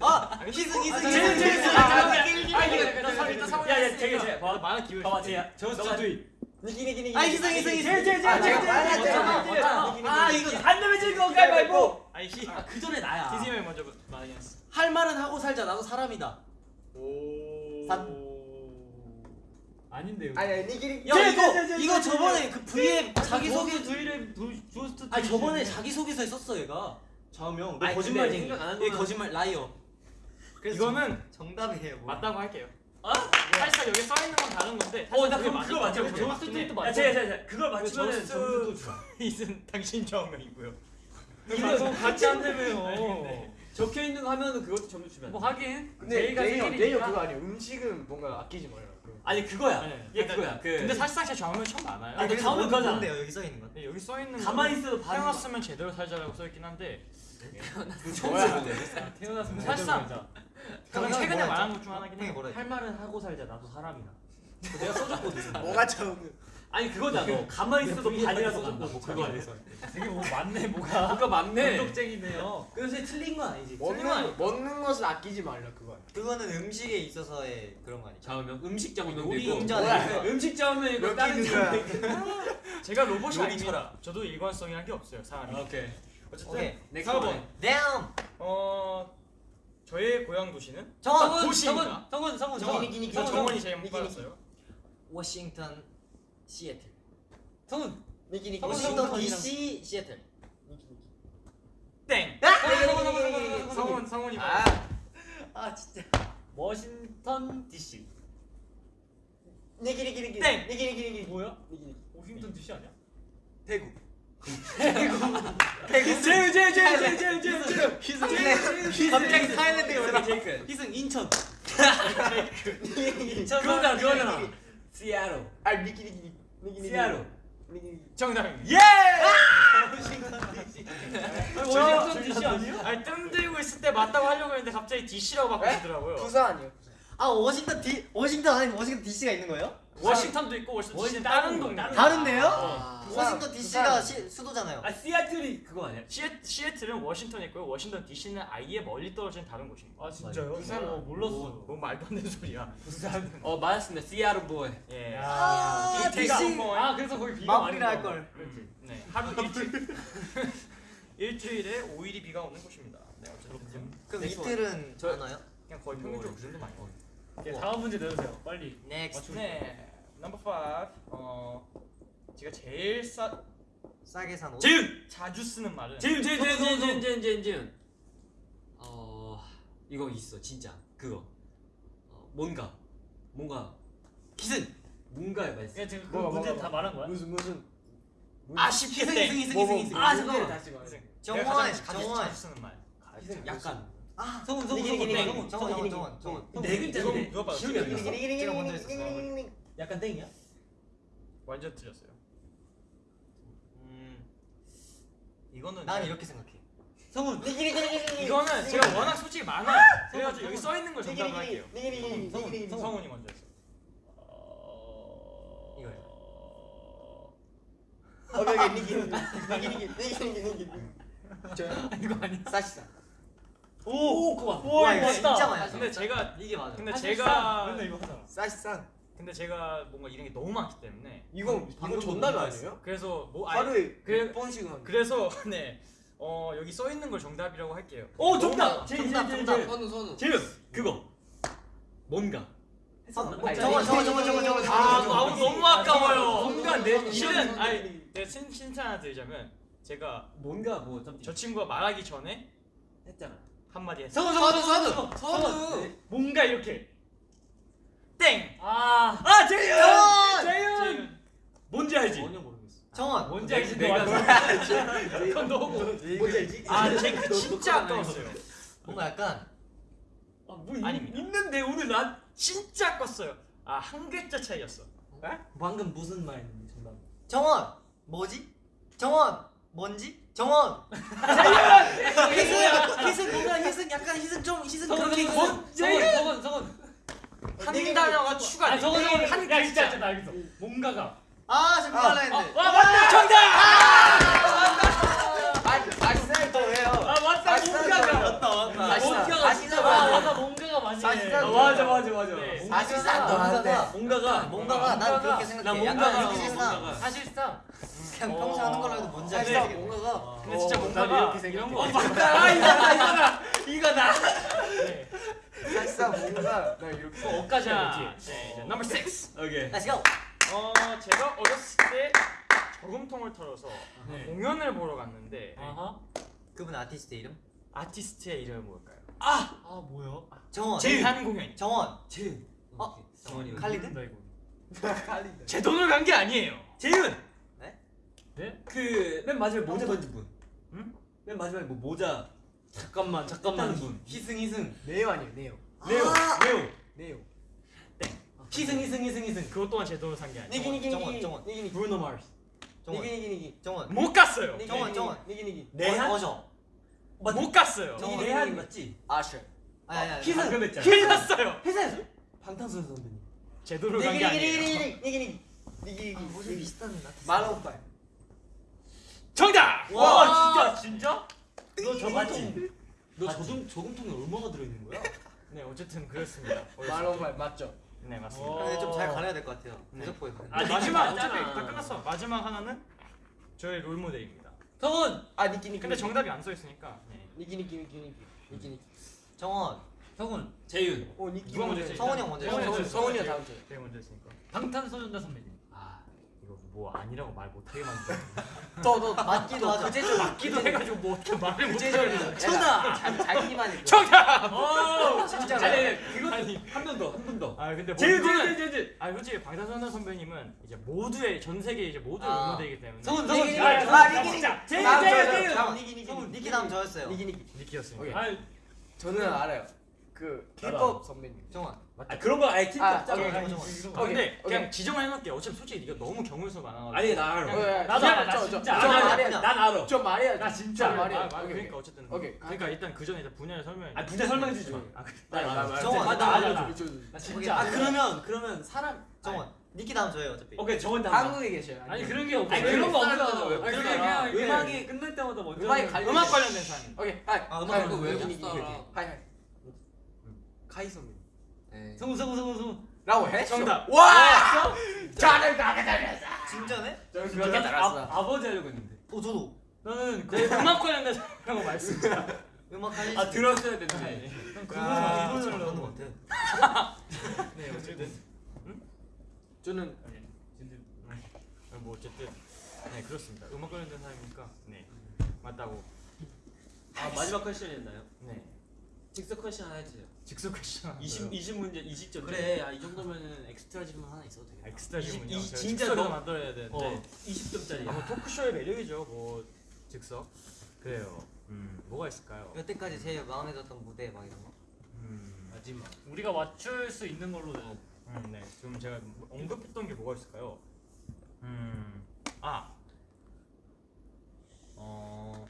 아, 희승 희승 제일 제일 제일 아, 일단 상황 야야 되게 제 많은 기회. 봐봐, 쟤야. 저 저도이. 니기 니기 니기 아, 희승, 희승, 희승. 제일 제일 아, 제일 제가 제일 빨랐잖아. 제일 제일 아, 이거 안 되면 질거 가위바위보. 아이씨. 아, 그 전에 나야. 기sim이 먼저 말하긴 했어. 할 말은 하고 살자. 나도 사람이다. 오. 산. 아닌데요. 아니 아니 니기리 야, 제일, 이거 제일, 제일, 이거 저번에 그 V에 자기 소개 두일에 조스트. 아니 저번에 자기 소개서에 썼어 얘가. 좌우명. 너 아니, 거짓말쟁이. 근데 생각 안 하는 얘 거는- 거짓말 라이어. 그래서 이거는 정답이에요 뭐. 맞다고 할게요. 사실상 여기 써 있는 건 다른 건데. 어, 나 그게 그거 맞죠? 그게 저 맞긴 해. 스튜디오도 야, 맞죠? 제가 제가 그걸 맞추면은 점수도 줘. 이슨 당신 좌우명이고요. 이거 같이 아니, 한다며요. 네. 적혀 있는 거 하면은 그것도 점수 주면. 뭐 하긴 근데 제이가 레이어 생일이니까. 레이어 그거 아니에요 음식은 뭔가 아끼지 말라 그거. 아니 그거야. 네. 얘 그거야. 그. 근데 사실상 제참 많아요. 아니, 그래서 다음은 뭔- 그거잖아. 뭔데요 여기 써 있는 건? 네, 여기 써 있는 가만히 있어도 반응. 태어났으면 제대로 살자라고 써 있긴 한데 들었는데. 태어났으면 사실상 최근에 말한? 것 중 하나긴 형이 해요. 뭐라 했죠? 할 말은 하고 살자. 나도 사람이다. 내가 써줬거든. 뭐가 처음 아니 그거다 너 가만히 있어도 반이라도 간다. 뭐 그거 아니야. 되게 뭐 맞네 뭐가. 그거 맞네. 적쟁이네요. 그래서 틀린 건 아니지. 먹는 먹는 것을 아끼지 말라 그거. 그거는 음식에 있어서의 그런 거 아니죠? 좌우명 음식 요리 있고. 음식 여기 다른. 좌우명. 제가 로봇이 아닙니다. 저도 일관성이란 게 없어요. 사람이. 오케이. 어쨌든 오케이. next 4번. 원. damn 어 저의 고향 도시는 정원 도시입니다. 성훈 성훈 정원, 성훈. 니기, 니기, 이거 정원. 정원이 제일 니기, 빨랐어요. 워싱턴 시애틀 성훈. 니기 니기. 성원, 워싱턴 성원, DC 시애틀 땡. 아! 성훈 성훈이 아 아 진짜 워싱턴 DC. 니기 니기 니기 땡! 니기 니기 니기 뭐야? 워싱턴 DC 아니야? 대구 태국 제유 제유 제유 제유 제유 제유 제유 희승 갑자기 Thailand에 올라 제이크 희승 인천. 그거다 그거잖아 시애틀 아 니키 니키 니키 시애틀 정답입니다. 예 워싱턴 DC 아니에요? 아니 뜸 들고 있을 때 맞다고 하려고 했는데 갑자기 DC라고 바꾸시더라고요. 부산 아니에요 부산 아 워싱턴 디 워싱턴 아니 워싱턴 DC가 있는 거예요? 워싱턴도 있고 워싱턴 DC는 다른 동네. 다른데요? 아, 워싱턴 부산, DC가 부산. 시, 수도잖아요. 아 시애틀이 그거 아니야 시애, 시애틀은 워싱턴에 있고요. 워싱턴 DC는 아예 멀리 떨어진 다른 곳입니다. 아 진짜요? 부산 어, 몰랐어. 뭐 말도 안 되는 소리야. 어 맞았습니다 시애로 보이 예. 아, 이태가 DC. 뭐아 그래서 거기 비가 많이 마무리를 할 온다. 걸. 네, 하루 일주일 일주일에 5일이 비가 오는 곳입니다. 네, 어쨌든 그럼 네, 이틀은 저- 안 와요? 그냥 거의 평균적으로 그 정도 많이 와요. 예, 다음 문제 내주세요. 빨리. 넥스트. 네, 넘버 5. 어, 제가 제일 싸 싸게 산 옷. 재윤 자주 쓰는 말은 재윤 재윤 재윤 재윤 재윤 재윤 재윤 재윤 어 이거 있어 진짜 그거 어, 뭔가 뭔가 기승. 뭔가에 맛있어 예, 지금 그 뭐가, 문제 뭐가, 다 말한 거야? 무슨 무슨 아 쉽게 땡. 희승 뭐, 뭐, 희승 희승. 아, 문제를 잠깐만. 기승. 정원, 정원. 자주 쓰는 말. 약간. 아, 성훈 성훈 니기, 니기, 성훈 니기, 땡. 정원, 정원, 정원, 정원. 네 글자인데 누가 봐도 기억이 안 나. 제가 먼저 했었어요. 약간 땡이야? 완전 틀렸어요. 음, 이거는 난 이렇게 생각해. 성훈. 이거는 제가 워낙 솔직히 많아요. 그래가지고 여기 써 있는 걸 정답을 할게요. 성훈 성훈. 성훈이 먼저 했어. 이거요. 니키 니키 니키 니키 니키 니키 저요? 이거 아니야? 사시사 오 그거 맞다. 와, 이거. 진짜 많이 근데 제가 이게 맞아. 근데 사실상 제가 맨날 이거 하잖아. 사시상 근데 제가 뭔가 이런 게 너무 많기 때문에 이거 방금 이거 전답이 너무 아니에요? 그래서 뭐 하루에 그래- 100번씩은 하는 그래서 네. 어 여기 써 있는 걸 정답이라고 할게요. 오 정답, 정답 정답, 선우 선우 재윤 그거 뭔가 어, 아니, 정원, 정원, 정원, 정원, 정원. 아, 너무 아까워요. 뭔가 내 실은 아니 신 신차 하나 드리자면 제가 뭔가 뭐좀저 친구가 말하기 전에 했잖아 한마디 했어. 성우 성우 성우 성우 뭔가 이렇게 땡. 아. 아 재윤! 재윤 뭔지 알지 전혀 모르겠어. 정원. 뭔지 알지 내가 내가 그건 너무 뭔지 알지? 아, 제그 진짜 아까웠어요. 뭔가 약간 아 뭐 아닙니다. 있는데 오늘 난 진짜 아까웠어요. 아, 한 글자 차이였어. 방금 무슨 말 정답? 정원. 뭐지? 정원. 뭔지? 정원. 희승 희승 뭔가 희승 약간 희승 좀 희승 그렇게 희승. 성우 성우 성우 한 단어가 추가. 아 저거 저거 한 글자. 진짜 알겠어. 뭔가가. 아, 지금 말라 했는데. 와 맞다 정답 사시사부터 해요 아 맞다 뭔가가 아 진짜 많아 뭔가가 많이. 사실상 아, 맞아 맞아 맞아 네. 사실상 뭔가가 뭔가가 뭔가가 난 그렇게 생각해. 뭔가가 이렇게 생각. 사실상 그냥 평소 하는 걸로 해도 뭔지 알지. 사시사 뭔가가 근데 진짜 어, 뭔가가 나도 이렇게 이런 생각해. 거 맞다 이거다 이거다 이거다 네. 사시사 뭔가 나 이렇게. 어까지 자, 알지. 네, 넘버 6. 오케이 Let's go. 어, 제가 어렸을 때 저금통을 털어서 네. 공연을 보러 갔는데. 그분 아티스트 이름? 아티스트의 이름이 뭘까요? 아 뭐야? 정원. 제한 공연. 정원. 재윤 어? 정원이 칼리드? 모른다, 이거. 칼리다 제 돈을 간게 아니에요. 재윤 네? 그 맨 마지막에 모자 던진 분 응? 맨 마지막에 뭐 모자 잠깐만 잠깐만. 분 희승 희승. 네오 아니에요 네오 레오 아! 레오 네오 희승 희승 희승 희승. 그것 또한 제 돈을 산게 아니에요. 니기 니기 정원, 니기 정원. 니기 니기 브루노 마르스. 정원. 니기 니기 니기 정원. 못 갔어요. 정원, 니기, 정원. 니기 니기 내한? 어 저. 못 갔어요. 정원. 이 내한 맞지? 희승. 방금 했잖아 끝났어요. 희승. 방탄소년 선배님. 제 돈을 니기 간게 니기 아니에요. 니기 니기 니기 니기 니기 아, 무슨 비슷한 아티스트. 만원빨 정답. 와 진짜 진짜 너 맞지? 너 저금 저금통에 얼마가 들어 있는 거야? 네, 어쨌든 그렇습니다. 만원빨 맞죠? 네, 맞습니다. 어. 좀잘 가려야 될 것 같아요. 네. 대적보에 가려. 아, 마지막. 어차피 다 끝났어. 마지막 하나는 저의 롤 모델입니다. 성훈 아 니기 니기 근데 정답이 안 써 있으니까. 네. 니기 니기 니기 니기 니기 니기 정원. 성훈 재윤 어 니기 누가 먼저 했지? 성원이 형 먼저. 성원이 해요. 형 다음 주 제가 먼저 했으니까. 방탄소년단 선배님. 아뭐 아니라고 말 못하게 만들어. 너너 맞기도 하자. 그 제절 맞기도 해가지고 뭐 어떻게 말을 못해. 정답. 자기만 해. 어 진짜. 아니 아니 그것도 한번더한번 더. 아 근데 제일 모두는- 제일 제일 제일. 아 솔직히 방탄소년단 선배님은 이제 모두의 전 세계 이제 모두의 아. 응원되기 때문에 성훈 니기, 성훈. 니기, 아, 니기. 니기. 다음. 니기 니기 니기 다음 저였어요. 니기 니기. 니키였습니다. 아니 저는 알아요. 그 K-pop 선배님. 정원. 아 그런 거 아예 틴트 아, 오케이. 정원. 아, 근데 오케이, 그냥. 지정을 해놓을게. 어차피 솔직히 네가 너무 경우에서 많아가지고. 아니 나 알아. 나도 저, 알아, 나 진짜. 난 알아. 좀 말해야 나 진짜 아, 돼. 아, 오케이, 그러니까 어쨌든 오케이. 그러니까 일단 그 전에 일단 분야를 설명해. 아 분야 설명해 주지 마. 아, 그래. 나나 나. 정원. 아, 나 알아. 오케이, 나 진짜 아. 그러면 그러면 사람 정원. 니키 다음 저예요 어차피. 오케이 정원 다음. 한국에 계셔요. 아니 그런 게 없어 아니 그런 거 아니 그냥 이렇게 음악이- 끝날 때마다 먼저. 음악 관련된 사람. 오케이. 하이. 아, 음악 니기. 살아? 하이 하이. 카이 선배. 네. 성훈 성훈 성훈 성훈 라고 해? 정답. 와! 잘했다. 잘했어. 진짜네? 저나 그렇게 잘했어. 아, 아버지 하려고 했는데. 어 저도. 나는 네, 음악 관련된 사람이라고 말씀드려. 음악 할리. 아 들었어야 되는데. 그거는 아, 기본으로 나오는 것 같아. 네, 어쨌든 저는 아, 뭐 어쨌든 네 그렇습니다. 음악 관련된 사람이니까 네 맞다고. 아 마지막 question이었나요? 네 즉석 question 하나 해주세요. 즉석 question. 20 20 문제 20점. 그래 아, 이 정도면은 엑스트라 질문 하나 있어도 되겠다. 엑스트라 질문이요. 이- 제가 진짜 즉석에서 너- 만들어야 되는데. 어 20점짜리. 아, 뭐 토크쇼의 매력이죠. 뭐 즉석. 그래요. 음 뭐가 있을까요? 여태까지 제일 마음에 들었던 무대 막 이런 거. 음, 마지막. 우리가 맞출 수 있는 걸로 는 음, 네. 지금 제가 언급했던 게 뭐가 있을까요? 음, 아, 어,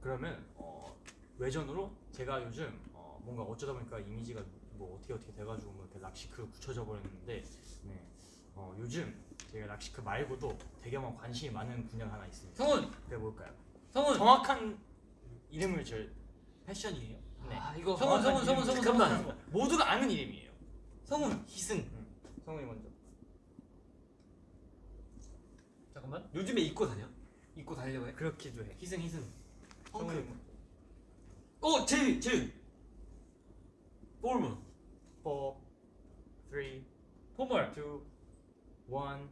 그러면 어, 외전으로 제가 요즘 어, 뭔가 어쩌다 보니까 이미지가 뭐 어떻게 어떻게 돼가지고 뭐 이렇게 락시크로 굳혀져 버렸는데, 네, 어, 요즘 제가 락시크 말고도 되게 막 관심이 많은 분야가 하나 있습니다. 성훈 그게 뭘까요? 성훈 정확한 이름을 저 패션이에요? 네. 아 이거 성훈 성훈 성훈 성훈 잠깐만. 모두가 아는 이름이에요. 성훈 희승. 성훈이 먼저. 잠깐만 요즘에 입고 다녀? 입고 다니려고 해? 그렇기도 해. 희승 희승. 성훈이. 어 재윤 재윤. 볼문. 4, 3, 2, 포멀 1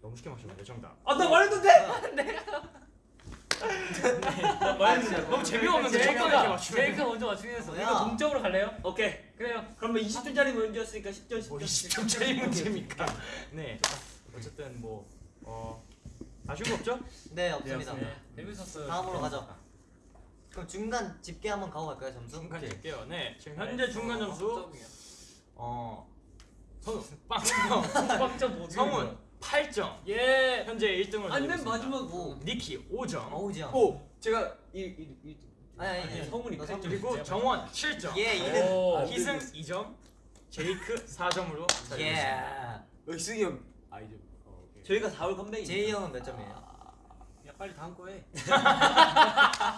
너무 쉽게 맞췄는데 정답 아나 말했는데? 나 말했는데 너무 재미없는데 맞추면 제이크가 먼저 맞추긴 했어? 이거 동점으로 갈래요? 오케이. 그래요 그러면 20점짜리 문제였으니까 10점 뭐 10점. 20점짜리 문제입니까 네 어쨌든 뭐 어, 아쉬운 거 없죠? 네 없습니다. 네 재밌었어요 다음으로 가죠. 그럼 중간 집계 한번 가고 갈까요 점수? 중간 오케이. 줄게요 네 지금 현재 중간 점수 점이야. 어 성훈 빵점 빡점 못 성훈 8점 예 현재 1등을 아니 맨 마지막 뭐 니키 5점 어우지야. 오, 제가 이이 아니 아니 아니, 아니. 성훈이 너팔 점. 그리고 정원 7점 예 이등. 오 희승 2점 제이크 4점으로 예. 희승이 형. 아이즈. 어. 저희가 4월 컴백이 제이 형은 몇 점이에요? 야 빨리 다음 거 해.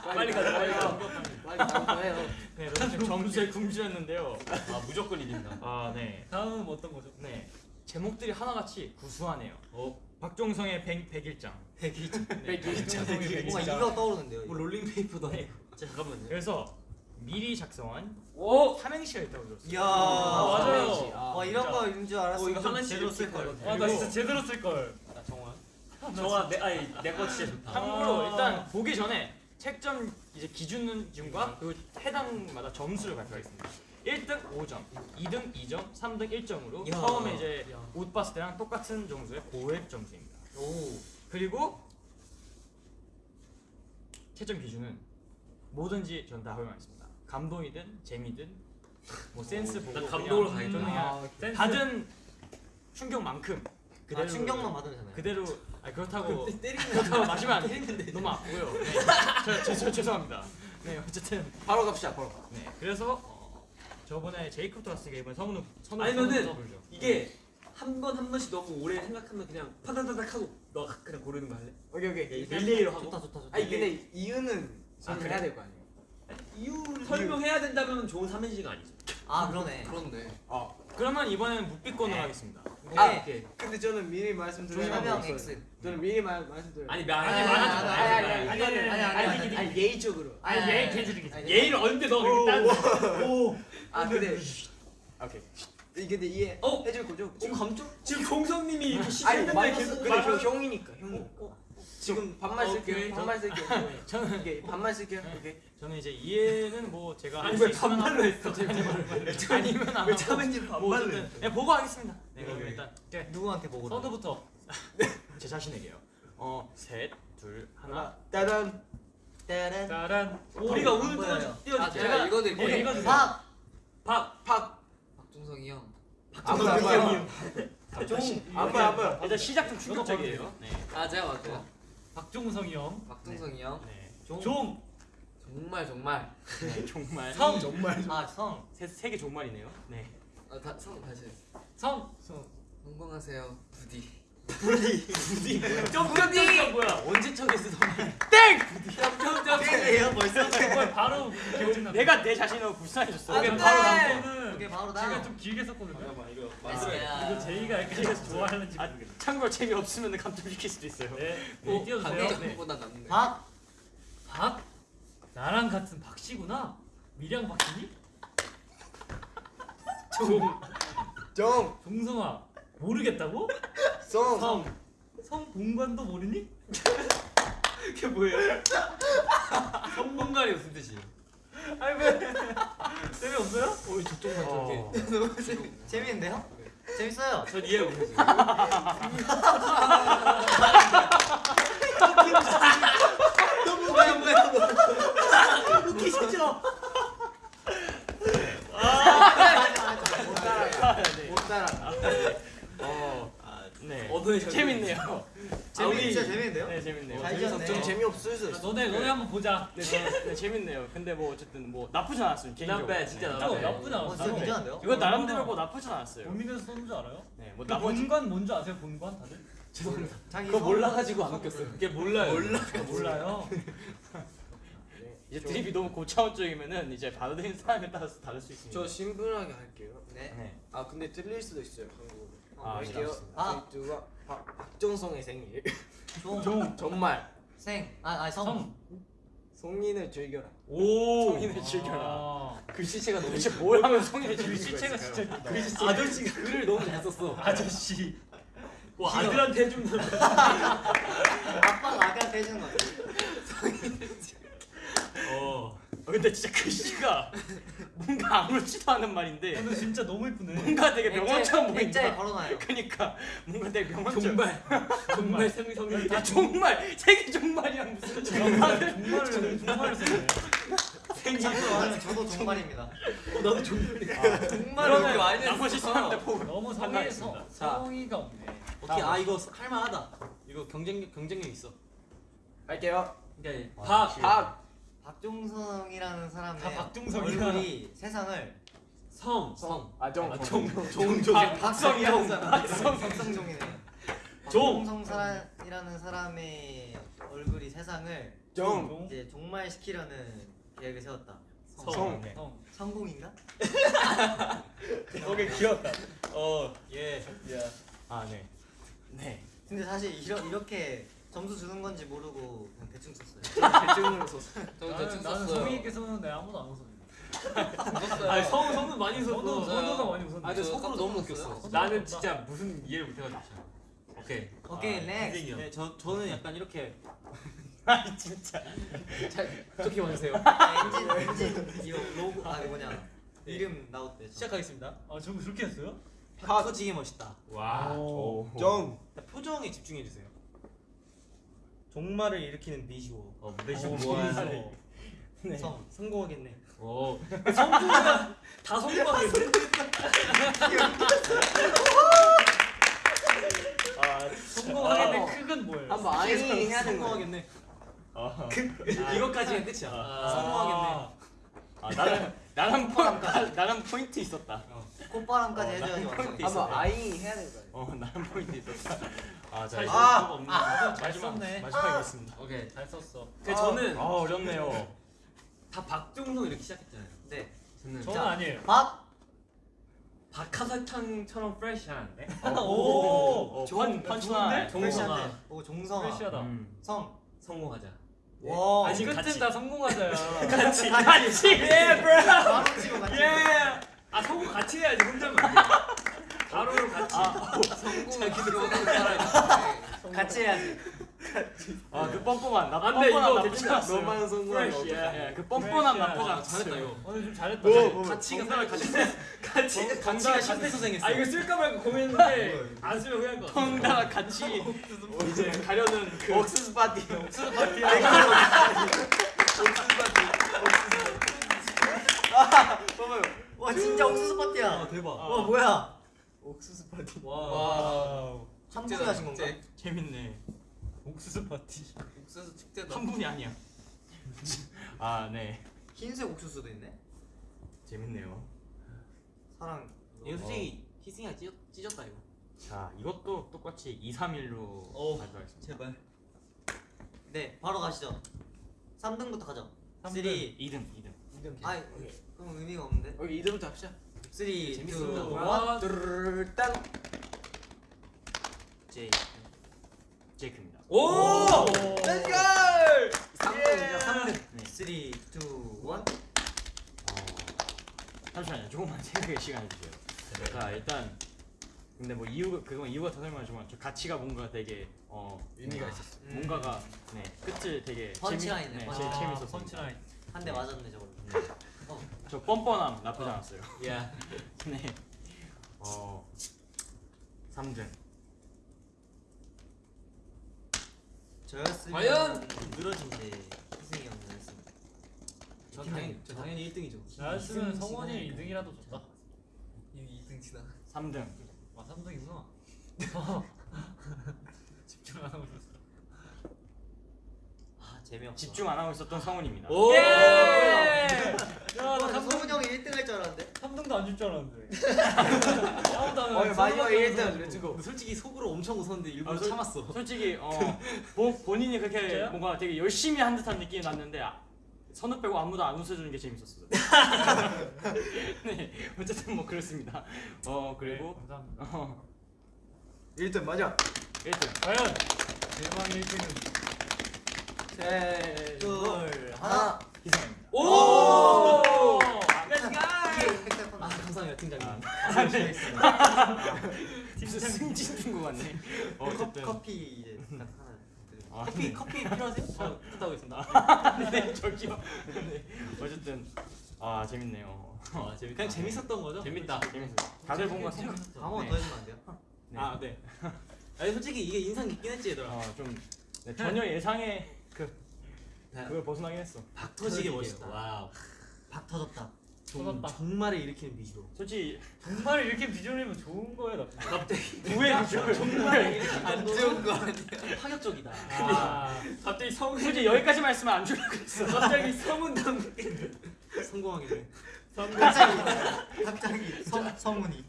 빨리 가자 빨리 가. 빨리 다음 거 해요. 네 지금 점수에 굶주렸는데요 아 무조건 이긴다. 아 네 다음은 어떤 거죠? 네 제목들이 하나같이 구수하네요 어. 박종성의 100, 101장 백일장. 백일장 뭔가 이거 떠오르는데요. 뭐 이거. 롤링 페이퍼도 네. 아니고. 잠깐만요. 그래서 미리 작성한 오. 삼행시가 있다고 들었어요 이야. 아, 맞아요. 아, 와 이런 거인 줄 알았어. 어, 이거 좀 하나씩 제대로 쓸 걸. 아나 진짜 제대로 쓸걸 나 정아 내 아니 내거 진짜 좋다. 참고로 아. 일단 보기 전에 채점 이제 기준과 그리고 해당마다 점수를 발표하겠습니다 1등 5점, 2등 2점, 3등 1점으로 이야. 처음에 이제 옷 봤을 때랑 똑같은 점수의 고액 점수입니다 오. 그리고 채점 기준은 뭐든지 전 다 허용하겠습니다 감동이든 재미든 뭐 센스 보고 난 감동으로 가겠다. 센스. 받은 충격만큼 아 충격만 받으면 되나요? 그대로 아니 그렇다고 그렇다고 마시면 안 돼. 너무 아프고요. 네. 저, 저, 저 죄송합니다. 네 어쨌든 바로 갑시다. 바로. 네 그래서 어, 저번에 제이콥도 왔으니까 이번 성우는 선우 아니면은. 이게 한 번 한 번씩 너무 오래 생각하면 그냥 파다다닥 하고 너 그냥 고르는 거 할래? 오케이 오케이. 릴레이로 하고. 좋다 좋다 좋다. 아니 근데 이유는 설명해야 그래? 될거 아니에요. 이유를 설명해야 된다면 좋은 삼행시가 아니죠. 아 그러네. 그런데 그러면 이번에는 묵비권으로 하겠습니다. 아, 오케이. 근데 저는 미리 X. 저는 미리 말 말씀드려요. 아니 말 아니, 아니 아니, 말하지 마. 아니, 아니 아니, 아니 아니, 아니 아니, 아니 아니, 아니 아니 예의적으로. 아니 개들이 아니, 예의를 언제 너 그렇게 딴아 근데 오케이 이게 근데 이해 어? 해줄 거죠? 지금 감쪽? 지금 공성님이 이렇게 마이너스 계속 그래 형, 형이니까 형이 지금 반말 어, 쓸게요. 반말 쓸게요 저는 반말 쓸게요 오케이 저는 이제 이해는 뭐 제가 아니, 왜 반말로 했어? 아니면 안왜 하고 뭐 반말로 어쨌든 그냥 보고 하겠습니다. 네, 그럼. 일단 누구한테 보고 선우부터. 제 자신에게요. 어, 셋, 둘, 하나. 따단 따란 짜란. 우리가 오늘 보여요. 띄워 아. 제가 읽어드릴게요. 주세요. 박 박종성이 형. 아무도 안 봐요 종안 봐요 안 봐요 일단 시작 좀 충격적이에요. 네. 아 제가 맞아요. 박종성이 형. 박종성이 형. 네. 종. 정말 정말. 네, 종말. 성. 정말 아성 세개 종말이네요. 네. 아, 다, 성 다시. 성. 성공하세요. 부디. 점점점 뭐야? 언제적에 쓰던 점점점 땡이에요 벌써 정말 바로. 내가 내 자신을 불쌍해졌어. 아, 그게 바로. 이거는 그게 바로 제가 나좀 길게 썼거든요. 이거 이거 제이가 약간 좋아하는지 아. 참고로 재미없으면 감점시킬 수도 있어요. 네. 어, 네, 띄워주세요. 네. 강력보다 낫네. 박 박. 나랑 같은 박씨구나. 미량 박씨니? 종. 정 종성아. 모르겠다고? 성 성. 성 본관도 모르니? 그게 뭐예요? 성공간이 무슨 뜻이에요? 아니 왜? 재미없어요? 어 저쪽만 어. 저렇게. 재밌는데요? 재밌어요 전 이해 못했어요. 뭐야 뭐야 웃기시죠? 못 따라가 못 따라가 어, 아, 네. 셔츠. 재밌네요. 재밌 우리- 진짜 재밌는데요? 네, 재밌네요. 잘 지었네 좀 재미없을 수 있어 너네 너네 한번 보자. 네, 저- 네, 재밌네요. 근데 뭐 어쨌든 뭐 나쁘진 않았어요. 개인적으로. Not bad, 진짜 네, 어, bad. 나쁘지 어 않았어. 진짜 괜찮은데요? 이거 나름대로 뭐 나쁘진 않았어요. 고민해서 썼는 줄 알아요? 네, 뭐그 나머지 본관 뭔지 아세요? 본관 다들? 자기 그거 성- 몰라가지고 안 웃겼어요. 그게 몰라요. 몰라. 아, 몰라요. 이제 드립이 너무 고차원적이면은 이제 받아들이는 사람에 따라서 다를 수 있습니다. 저 심플하게 할게요 네 네. 아 근데 틀릴 수도 있어요 한국어로 아, 할게요 알겠습니다. 아. 두가 박정성의 생일 종, 종. 정말 생, 아, 아니 성. 성. 송인을 즐겨라 오, 성인을 즐겨라. 아, 글씨체가 너무 도대체 뭘 하면 성인을 즐길 수가 글씨체가 있을까요? 진짜 이쁘다. 아저씨가 글을 너무 잘 썼어. 아저씨. 뭐 아들한테 해준다. 아빠가 아까한테 해주는 거 같아 어. 어, 근데 진짜 글씨가 뭔가 아무렇지도 않은 말인데 근데 진짜 너무 이쁘네. 뭔가 되게 명언처럼 액자에 보인다. 걸어놔요 그러니까 뭔가 되게 명언처럼. 정말 정말 성성이 야, 정말 세계 정말이랑 무슨 정말 정말을 정말을 썼네. 참고로 말하면 저도 종말입니다 나도 정말. 정말을 그렇게 많이 했어. 나머지 사람들 보고 너무 성의 판단했습니다. 성- 성의가 없네. 오케이 아 이거 할만하다. 이거 경쟁 경쟁력 있어. 할게요 그러니까 박, 박 박종성이라는 사람의 다 박종성이야. 얼굴이 세상을 성. 성. 아, 정. 아, 정. 종. 종. 박성형, 박성 박성종이네 종. 박종성 사람이라는 사람의 얼굴이 세상을 정. 이제 종말시키려는 계획을 세웠다 성. 네. 성. 성공인가? 오케이 귀엽다. 어, 예. 아 네, 네. 근데 사실 이러, 이렇게 점수 주는 건지 모르고 그냥 대충 썼어요 대충으로 썼어. 저도 나는 대충 나는 썼어요. 성의 있게 썼는데 아무도 안 웃었네. 웃었어요. 아니 성 성은 많이 선우 썼어. 선우가 많이 웃었네. 아 근데 저 속으로 너무. 웃겼어. 나는 진짜 무슨 이해를 못해가지고. 오케이. 오케이 next 인생이요. 네, 저 저는 약간 이렇게 아니 진짜. 어떻게 와주세요. 엔진 엔진 이거 로고 아 뭐냐 이름 나왔대 시작하겠습니다. 아 저거 그렇게 했어요? 팍 터지게 멋있다. 와. 오. 정. 표정에 집중해 주세요. 종말을 일으키는 미시오. 어 무대 시 오, 뭐 하는? 종말. 네. 성. 성공하겠네. 오. 성공이다. 다 성공하겠네. 아, 성공하겠네 크은 뭐예요? 한번 아이 해야 되는 거. 성공하겠네. 아, 이것까지가 끝이야. 아. 성공하겠네. 아 나는 나는 포 나- 나는 포인트 있었다. 어, 해줘야지 나는 완성 포인트 한번. 아이 해야 되는 거? 어, 나는 포인트 있었다. 아, 자, 잘 아! 없는 아, 잘 마지막 썼네. 마지막이겠습니다. 오케이. 잘 썼어. 그 저는 아, 어렵네요. 다 박종성 이렇게 시작했잖아요. 네 저는 저는 아니에요. 박 박하사탕처럼 fresh한데. 오. 어, pun punchline. 좋은데? fresh한데 종성아. 오 종성아 fresh하다. 음. 성 성공하자. 와 아니 끝은 다 성공하자야. 같이 같이. 예, 브로. 바로 치고 같이 예. 아 성공 같이 해야지 혼자만. 가루로 같이. 성공을 기록하는 사람이 같이 해야지. 아그 뻔뻔한 나 안 돼, 뻔뻔한 이거 괜찮아. 너만 성공한 거 예, 그 뻔뻔한. 나쁘지 아. 잘했다 이거. 오늘 좀 잘했다. 같이가 정답을 같이 같이. 같이가 심폐소생했어. 아 이거 쓸까 말까 고민했는데 안 쓰면 후회할 것 같아. 덩달아 같이 이제 가려는 그 옥수수 파티. 옥수수 파티. 봐봐요. 와 진짜 옥수수 파티야. 아 대박. 와 뭐야? 옥수수 파티. 와. 한 분이 하신 건가? 재밌네. 옥수수 파티. 옥수수 축제다. 한 분이 아니야. 아 네. 흰색 옥수수도 있네. 재밌네요. 사랑. 이거 솔직히 희승이가 찢었, 찢었다 이거. 자 이것도 똑같이 2, 3일로 어. 발표하겠습니다. 제발. 네 바로 가시죠. 3등부터 가죠. 3, 2, 2등, 2등. 아이 그럼 의미가 없는데. 여기 이름부터 합시다. 3, 2, 1. 재밌습니다. 와. 뚜르르르땅. 제이. 제이크입니다. 오. Go! 3등이죠 3등. 네. 3, 2, 1. 어, 잠시만요. 조금만 생각의 시간을 주세요. 자 일단 근데 뭐 이유 그건 이유가 더 설명하지만 저 가치가 뭔가 되게 어 의미가 있었어. 뭔가가 네 끝을 되게 펀치라인이네, 재미, 네. 제일 재밌었어요. 펀치라인. 한 대 맞았네 저걸로. 저 뻔뻔함 나쁘지 않았어요. 야. 네. 어 3등. 저였으면 과연? 늘어진 이제 희승이 형 저였습니다. 저 당연히 저 당연히 1등이죠. 나였으면 성원이 2등이라도 줬다. 이미 2등 지나. 3등. 아 3등이구나. 집중 안 하고 있었어. 아 재미없어. 집중 안 하고 있었던 성훈입니다. 오. 예! 야, 나 3등 성훈 형이 1등 할 줄 알았는데. 3등도 안 줄 줄 알았는데. 아무도 안 어, 해. 마지막에 성원밖에 1등 없어. let's go. 근데 솔직히 속으로 엄청 웃었는데 일부러 아, 솔- 참았어. 솔직히 어 보, 본인이 그렇게 진짜요? 뭔가 되게 열심히 한 듯한 느낌이 났는데 아, 선우 빼고 아무도 안 웃어주는 게 재밌었어요. 네, 어쨌든 뭐 그렇습니다. 어 그리고 네, 감사합니다. 어 1등 맞아. 1등. 과연 대망의 1등은 셋. 둘, 하나. 희성입니다. 오. 아 감사합니다 팀장님. 아, 진짜 승진 것 같네. 어, 커피 이제. 아, 커피 커피 필요하세요? 저 부탁하고 있습니다. 네, 저기요. 네, 어쨌든 아 재밌네요. 아 재밌. 그냥 재밌었던 거죠? 재밌다. 재밌어. 다들 뭔가 생 한번 네. 더 해주면 안 돼요? 네. 아 네. 아니 솔직히 이게 인상 깊긴 했지 얘들아. 어좀 네, 전혀 예상의 그 네. 그걸 벗어나긴 했어. 박 터지게. 멋있다. wow. 박 터졌다. 정, 터졌다. 정말을 일으키는 비주로. 솔직히 정말 이렇게 비주얼이면 좋은 거예요, 나쁜 거예요? 갑자기 우회 비주얼 정말 안 좋은 거 아니야? 파격적이다. 아, 갑자기 성훈. 솔직히 여기까지 말씀을 안 주려고 했어. 갑자기 성훈 당. 성공하게 돼. 갑자기 갑자기 성 성훈이.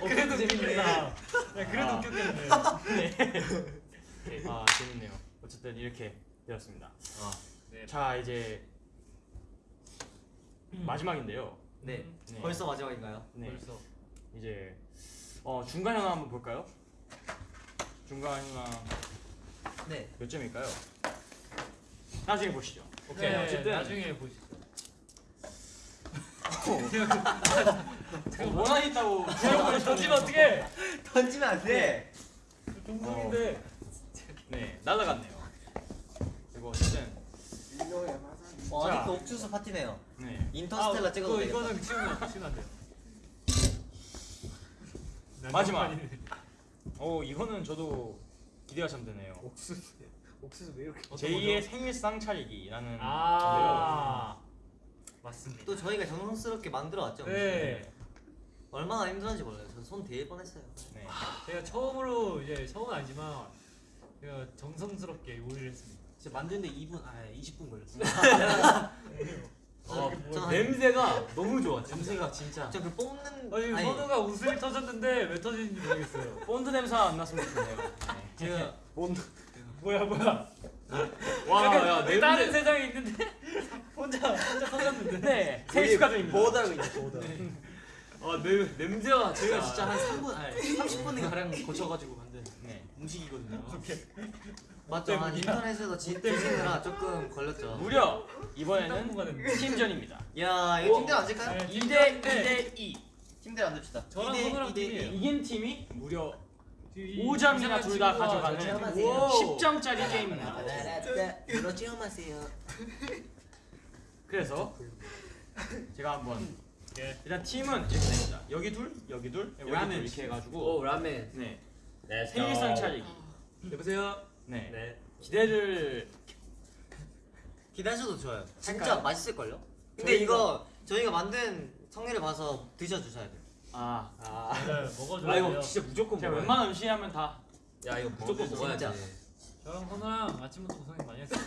그래도 재밌다. 네, 그래도 아. 웃겼겠네. 네. 아 재밌네요. 어쨌든 이렇게 되었습니다. 아, 네. 자 이제 마지막인데요. 네. 네. 벌써 마지막인가요? 네. 벌써. 이제 어 중간 현황 한번 볼까요? 중간 현황 네. 몇 점일까요? 나중에 보시죠. 오케이. 네, 어쨌든 나중에 보시죠. 어, 원한 있다고 이거 던지면 어떡해? 던지면 안 돼. 동동인데. 네 날아갔네요. 그리고 어쨌든 어, 자. 아직도 옥수수 파티네요. 네 인터스텔라 찍어도 그거 되겠다. 이거는 치우면 치우면 안 돼요. 마지막. 오 이거는 저도 기대가 참 되네요. 옥수수 옥수수 왜 이렇게? 제2의 생일상 차리기라는 아, 맞습니다. 또 저희가 정성스럽게 만들어 왔죠. 네, 얼마나 힘들었는지 몰라요. 저 손 대일 뻔했어요. 네. 제가 처음으로 이제 처음은 아니지만 제가 정성스럽게 요리를 했습니다. 진짜 만드는데 2분 아 20분 걸렸어. 어? 한- 냄새가 너무 좋아. 냄새가 진짜. 저그 뽑는 아니, 아니, 선우가 웃음이 터졌는데 왜 터지는지 모르겠어요. 본드 냄새 안 났으면 좋겠네요. 네. 제가 뭐야 뭐야? 와, 야, 왜 다른 세상에 있는데 혼자 혼자 터졌는데. 네 생일 축하드립니다. 보다가 이제 보다. 아 냄, 냄새가 저희가 진짜 한 3분 아니 30분인가 가량 거쳐가지고 만든 네. 음식이거든요. 맞죠? 한 인터넷에서 지- 뒤지느라 조금 걸렸죠. 무려 이번에는 팀전입니다. 야 이거 팀들? 네, 2대 2대 2. 팀들 안 듭시다. 저랑 이대- 선우랑 이대 팀이에요. 이긴 팀이 무려 이- 5점이나 이상한 둘다 가져가는 저희 우와. 10점짜리 게임입니다. 물어 체험하세요. 그래서 제가 한번 예. 일단 팀은 이렇게 됩니다. 여기 둘, 여기 둘, 여기 둘 라멘. 이렇게 해가지고 오 라멘. 네 네 생일상 차리기. 여보세요. 네 네. 기대를 기다려도 좋아요. 진짜 할까요? 맛있을 걸요? 근데 이거 저희가 만든 성의를 봐서 드셔 주셔야 돼요. 아 아. 맞아요. 먹어줘야 아 이거. 진짜 무조건 먹어야 웬만한 음식 하면 다 야 이거 무조건. 먹어야지. 저랑 선우랑 아침부터 고생 많이 했어요.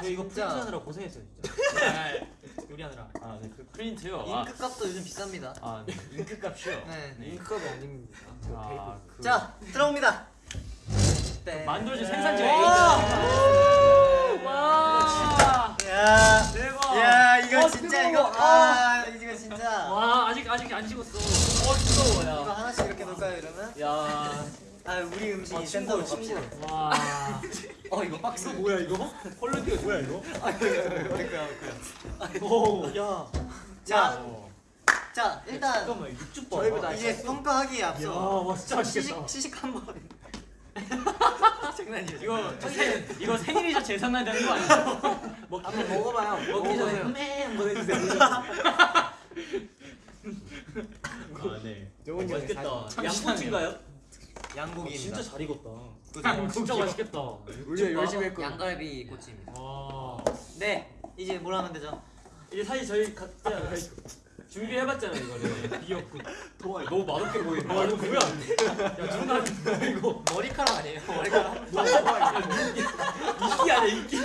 저 이거 진짜. 프린트하느라 고생했어요 진짜. 요리하느라. 아 네 그 프린트요. 아, 잉크 값도 요즘 비쌉니다. 아 네. 잉크 값이요. 네. 네. 잉크가 아닙니다. 아, 그 자 들어옵니다. 네. 만들어진 네. 생산지가 와! 와 야, 대박. 야 이거 어, 진짜. 이거 아 이거 진짜 와 아직 아직 안 식었어. 어 뜨거워 이거 야. 하나씩 이렇게 놓을까요 이러면? 야. 아 우리 음식 아, 친구로, 갑시다. 와. 어 이거 박스 뭐야 이거? quality가 뭐야 이거? 오, 야. 자, 어. 자 일단 잠깐만 육즙 봐. 저희보다 이제 평가하기에 앞서 와, 진짜 맛있겠다. 시식 시식 한번 장난이에요. 이거 생, 이거 생일이자 제삿날 되는 거 아니에요? 한번 먹어봐요. 먹기 전에 먹어보세요. 한번 해주세요. 아 네. 좋은 맛있겠다. 양꼬치인가요? 양고기입니다. 진짜 잘 익었다. 아, 진짜 맛있겠다. 우리 열심히 했고. 양갈비 꼬치입니다. 와. 네, 이제 뭘 하면 되죠? 이게 사실 저희 각자 준비해봤잖아요 이거를. 비었고. 도와. 너무 맛없게 보인다. 와 이거 뭐야? 야 누나 이거 머리카락 아니에요? 머리카락. 이끼 아니야 이끼.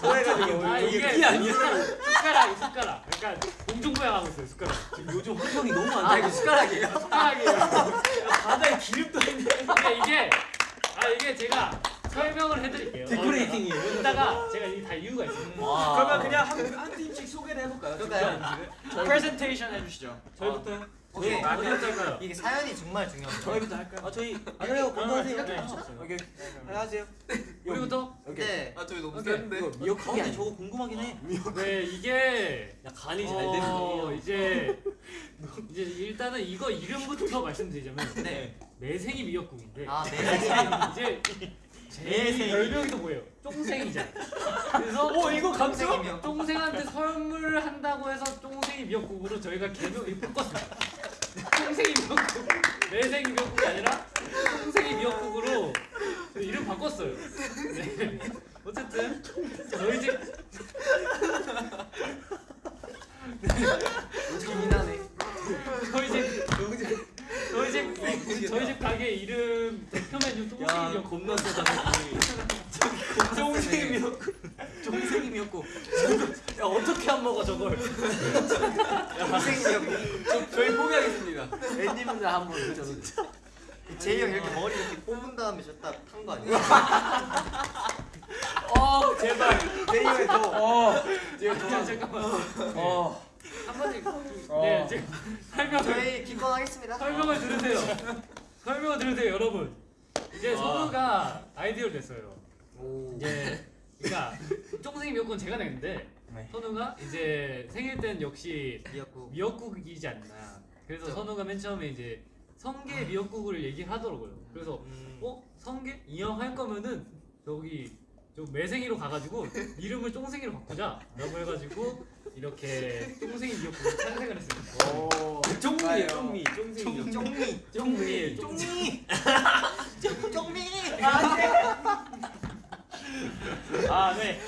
좋아해가지고 아 이게 이게 이 아니야? 숟가락 숟가락. 약간 공중부양 하고 있어요 숟가락. 지금 요즘 환경이 너무 안아 돼. 이거 숟가락이에요? 숟가락이. 바다에 기름도 있네. 이게 아 이게 제가 설명을 해드릴게요. 데코레이팅이에요. 이따가 제가 다 이유가 있어요. 와. 그러면 그냥 한, 한 팀씩 소개를 해볼까요? 그럴까요? 프레젠테이션 해주시죠. 저희부터요? 오케이. 아, 어디부터 할까요? 이게 사연이 정말 중요합니다. 저희부터 할까요? 아 저희 아 그래요 먼저 하세요. 네. 오케이 안녕하세요. 우리부터 네. 아 저희 너무. 센데. 미역국이 아니 저거 궁금하긴 해. 네 이게 야 간이 잘 어, 됐네. 이제 이제 일단은 이거 이름부터 말씀드리자면 네. 매생이 미역국인데 아, 네. 이제 제 별명이 또 뭐예요? 쫑생이잖아. 그래서 오 이거 감정? 쫑생이요. 쫑생한테 선물을 한다고 해서 쫑생이 미역국으로 저희가 개명을 바꿨습니다. 쫑생이 미역국, 매생이 미역국이 아니라 쫑생이 미역국으로 이름 바꿨어요. 네. 어쨌든 저희 집 기민하네. 저희 집 저희 집 저희 집 가게 이름 대표 메뉴 야 미역국. 겁나 세다 쫑생이 미역국 야 어떻게 안 먹어 저걸 동생이요. 저희 포기하겠습니다. 앤디분들 한번 드셔도 제이 형 이렇게 머리 이렇게 뽑은 다음에 저딱 탄 거 아니에요? 어 제발. 제이 형이 더. 어. 잠깐 잠깐만. 어. 한 번씩 네 지금 설명을 저희 기권하겠습니다. 설명을 들으세요. 설명을 들으세요, 여러분. 이제 선우가 아이디어를 냈어요. 오. 이제 그러니까 쫑생이 미역국은 제가 냈는데 네. 선우가 이제 생일 때는 역시 미역국. 미역국이지 않나. 그래서 그쵸. 선우가 맨 처음에 이제 성게 미역국을 얘기를 하더라고요. 그래서 음. 어 성게 이왕 할 거면은 저기 좀 매생이로 가가지고 이름을 쫑생이로 바꾸자라고 해가지고 이렇게 쫑생이 미역국을 탄생을 했습니다. 오. 쫑미예요 쫑미 쫑생이 미역국 쫑미. 쫑미 쫑미. 쫑미. 아 네.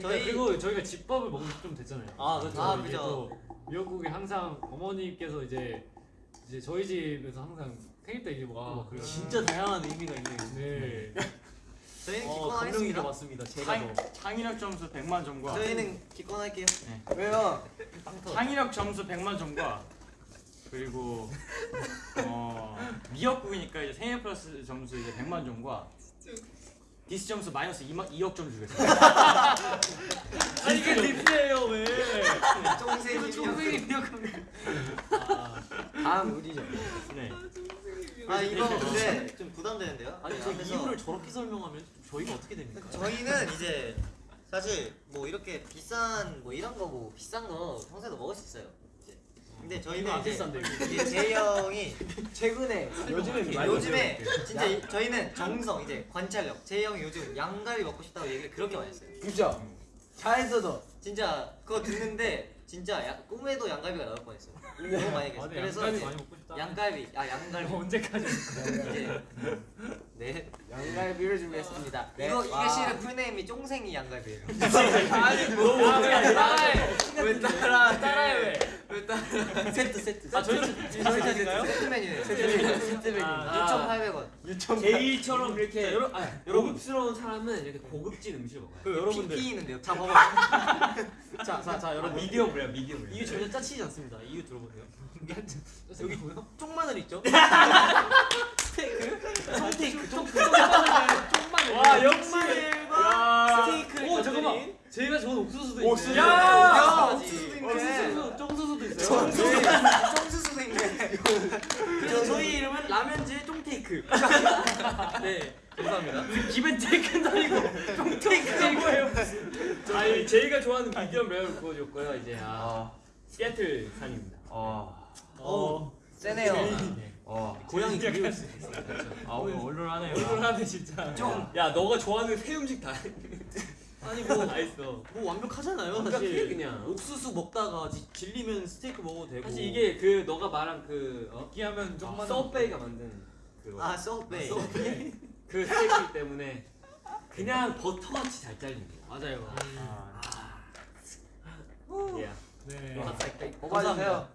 저희 그리고 저희가 집밥을 먹은 지좀 됐잖아요. 아 그렇죠 아. 또 미역국이 항상 어머니께서 이제 이제 저희 집에서 항상 생일 때 이제 막 그래요. 진짜 다양한 의미가 있네요 네. 저희는 어 감명이 기권 하겠습니다. 잡았습니다 제가 창, 더 창의력 점수 100만 점과 저희는 기권 할게요. 왜요? 창의력 점수 100만 점과 그리고 어, 미역국이니까 이제 생일 플러스 점수 이제 100만 점과 this 점수 마이너스 2만, 2억 점 주겠습니다. 아니 이게 ribs예요 왜? 쫑생이. 쫑생이 미역국. 다음 우리죠. 네. 아 이거 근데 좀 부담되는데요? 아니 네, 저 이유를 저렇게 설명하면 저희가 어떻게 됩니까? 저희는 이제 사실 뭐 이렇게 비싼 뭐 이런 거 뭐 비싼 거 평소에도 먹을 수 있어요. 이제. 근데 이거 저희는 안 이제. 이제 제이 형이 최근에 요즘에 요즘에 진짜 이- 저희는 정성 이제 관찰력 제이 형이 요즘 양갈비 먹고 싶다고 얘기를 그렇게 많이 했어요. 그죠? 차에서도 진짜 그거 듣는데 진짜 야, 꿈에도 양갈비가 나올 뻔했어요. 너무 많이. 아, 근데 그래서 많이. 양갈비 아 양갈비 언제까지? 이제 네 양갈비를 준비했습니다. 네. 이거 이게 와. 실은 풀네임이 쫑생이 양갈비예요. 아니 뭐 야, 왜 따라해? 왜 따라 따라해 왜? 세트 세트. 아 저희 저희 탓인가요? 세트 메뉴예요. 세트백입니다. 아, 6,800원. 제이처럼 이렇게 자, 여러- 아, 고급스러운 사람은 이렇게 고급진 음식을 먹어요. 그 여러분들 피 있는데요. 자 봐봐. 자, 자, 자, 아, 여러분 미디엄 레어, 미디엄. 이유 전혀 짜치지 않습니다. 이유 들어보세요. 여기 뭐요? 쪽마늘 있죠? 스테이크 좀 좀만 와 역시 야. 스테이크를 오 잠깐만 저희가 좋은 옥수수도 있네 옥수수. 야 야, 옥수수도 있네. 옥수수 쫑수수도 있어요 쫑수수도 있네. 그래서 저희 이름은 라면즈 쫑테이크. 네, 감사합니다. 기벤테이크는 아니고 쫑테이크가 뭐예요 아니 제이가 좋아하는 미디엄 레어를 구워줬고요. 이제 아 시애틀 산입니다. 어 세네요. 고양이 그리울 수아 오늘 얼얼하네요. 얼굴하네 진짜 야 너가 좋아하는 새 음식 다 아니 뭐, 다 있어. 뭐 완벽하잖아요. 완벽해, 사실 그냥. 옥수수 먹다가 지- 질리면 스테이크 먹어도 되고. 사실 이게 그 너가 말한 그 어? 느끼하면 좀만 서베이가 만든 그, 아 소베이. 그 스테이크 때문에 그냥 버터같이 잘 잘린 거. 맞아요. 예. 네 뽑아주세요.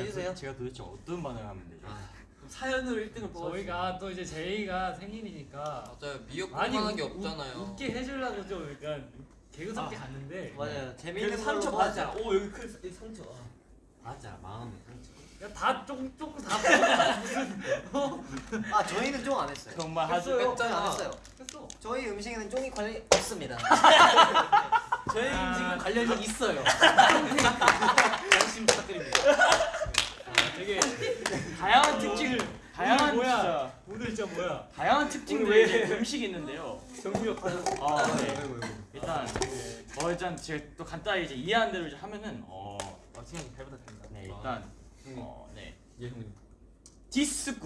해주세요. 제가 도대체 어떤 반응을 하면 되죠? 아, 그럼 사연으로 1등을 뽑아. 저희가 또 이제 제이가 생일이니까 맞아요. 미역국 많이 만한 게 웃- 없잖아요. 웃- 웃게 해주려고 좀 약간 개그스럽게 갔는데 맞아요. 재밌는 그래서 걸로 상처. 받았잖아. 오 여기 큰 이 상처. 아. 맞아 마음에 상처. 다 조금 조금 다아 저희는 쫑 안 했어요. 정말 아주 저희 안 했어요. 했어 저희 음식에는 쫑이 관련 없습니다. 저희 아, 음식은 관련이 있어요. 관심 부탁드립니다. 되게 다양한 특징을 다양한 뭐야? 진짜 오늘 진짜 뭐야 다양한 특징들의 이제 음식이 있는데요. 정구역 아, 네. 일단 어 일단 제가 또 간단히 이제 이해한 대로 이제 하면은 어, 어떻게 잘 부탁드립니다. 네 일단 음. 어, 네 예 형님. 디스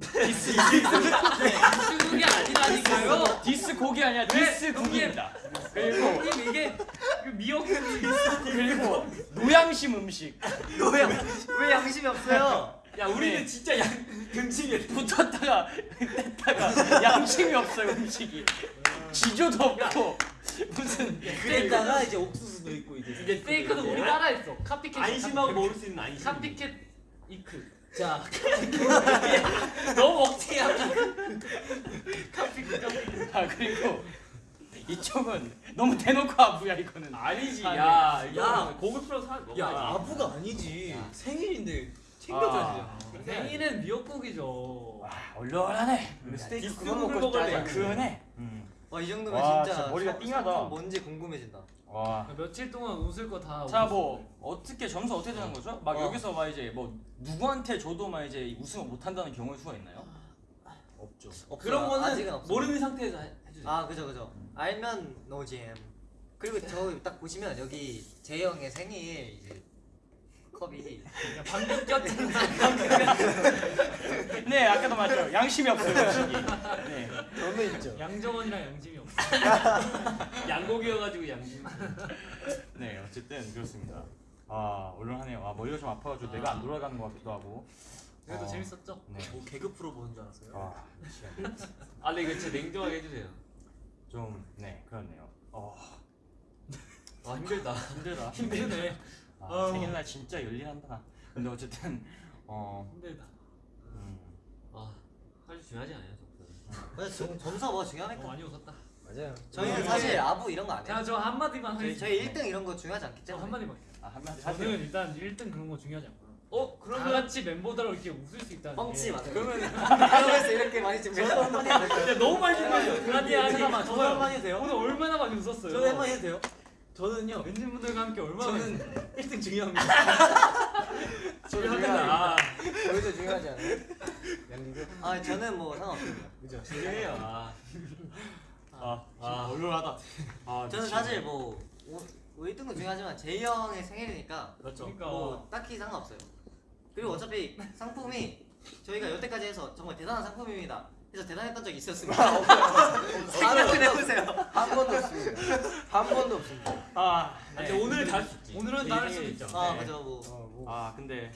국 중국이 아니라니까요 디스곡이 아니라 디스국입니다. 그리고 이게 그 미역국이 그리고 노양심 음식 왜, 양- 왜 양심이 없어요? 야 우리는 네. 진짜 양 등치게 붙었다가 뗐다가 양심이 없어요 음식이 지조도 없고 무슨 그랬다가 이제 옥수수도 있고 이제 이게 스테이크도 우리 따라했어 카피캣 안심하고 먹을 수 있는 안심. 카피캣 이크 자 너무 억지야 아 그리고 이쪽은 너무 대놓고 아부야 이거는 아니지. 아, 야, 네. 야, 야. 고급스러운 사람 먹어야지. 야 아부가 아니지 생일인데 챙겨줘야지. 아. 생일은 미역국이죠 와 얼얼하네 스테이크 그만 먹고 싶다. 그네 음. 와이 정도면 와, 진짜, 진짜 머리가 성- 띵하다. 뭔지 궁금해진다. 와. 며칠 동안 웃을 거 다 자 뭐 어떻게 점수 어떻게 되는 거죠? 막 어. 여기서 막 이제 뭐 누구한테 줘도 막 이제 우승을 못 한다는 경우의 수가 있나요? 없죠. 없어요. 그런 거는. 모르는 상태에서 해- 해주세요. 아 그죠 그죠. 알면 노잼. 그리고 저 딱 보시면 여기 재형의 생일 이제 컵이 방금 꼈잖아 네 아까도 말했죠 양심이 없어요 음식이 네. 저는 있죠. 양정원이랑 양심이 없어 양고기여가지고 양심. 네 어쨌든 그렇습니다 아 얼얼하네요 아 머리가 좀 아파가지고 내가 안 돌아가는 것 같기도 하고 그래도 어. 재밌었죠? 네. 뭐 개그 프로 보는 줄 알았어요. 아, 아, 근데 이거 진짜 냉정하게 해주세요. 좀 네 그렇네요 어 아 힘들다. 힘들다 힘드네 아, 아우. 생일날 진짜 열일한다 근데 어쨌든 어 힘들다 음, 아 사실 중요하지 않아요. 그래서 점- 점수가 뭐가 중요합니까? 어, 많이 웃었다 맞아요. 저희는 사실 아부 이런 거 안 해요. 자 저 한마디만 저희, 저희 1등 이런 거 중요하지 않기 저 때문에. 한마디만 아 한마디 저는 하세요 일단 1등 그런 거 중요하지 않고요 어다 그러면 같이 멤버들하고 이렇게 웃을 수 있다는 뻥치 게 맞아요. 그러면 그래서 이렇게 많이 좀 저도 한마디? 야 너무 많이. 아니 아니 잠깐만 저도. 한마디 돼요? 오늘 얼마나 많이 웃었어요 저도 한마디 해도 돼요? 저는요. 엔진분들과 함께 얼마나 저는 1등 중요합니다. 중요하다. 저희도 중요하지 않아요? 양기도? 아 저는 뭐 상관없습니다. 그죠? 중요해요. 아, 아, 아. 얼얼하다. 아, 저는. 사실 뭐 오, 뭐 1등도 중요하지만 제이 형의 생일이니까 그렇죠. 그러니까 뭐 딱히 상관없어요. 그리고 어차피 상품이 저희가 여태까지 해서 정말 대단한 상품입니다. 그래서 대단했던 적이 있었습니다. 생각을 해보세요. 한 번도 없습니다. 한 번도 없습니다. 아, 근데 오늘 다 오늘은 제 다를 수도 생일이죠. 있죠. 아 네. 맞아 뭐. 어, 뭐. 아, 근데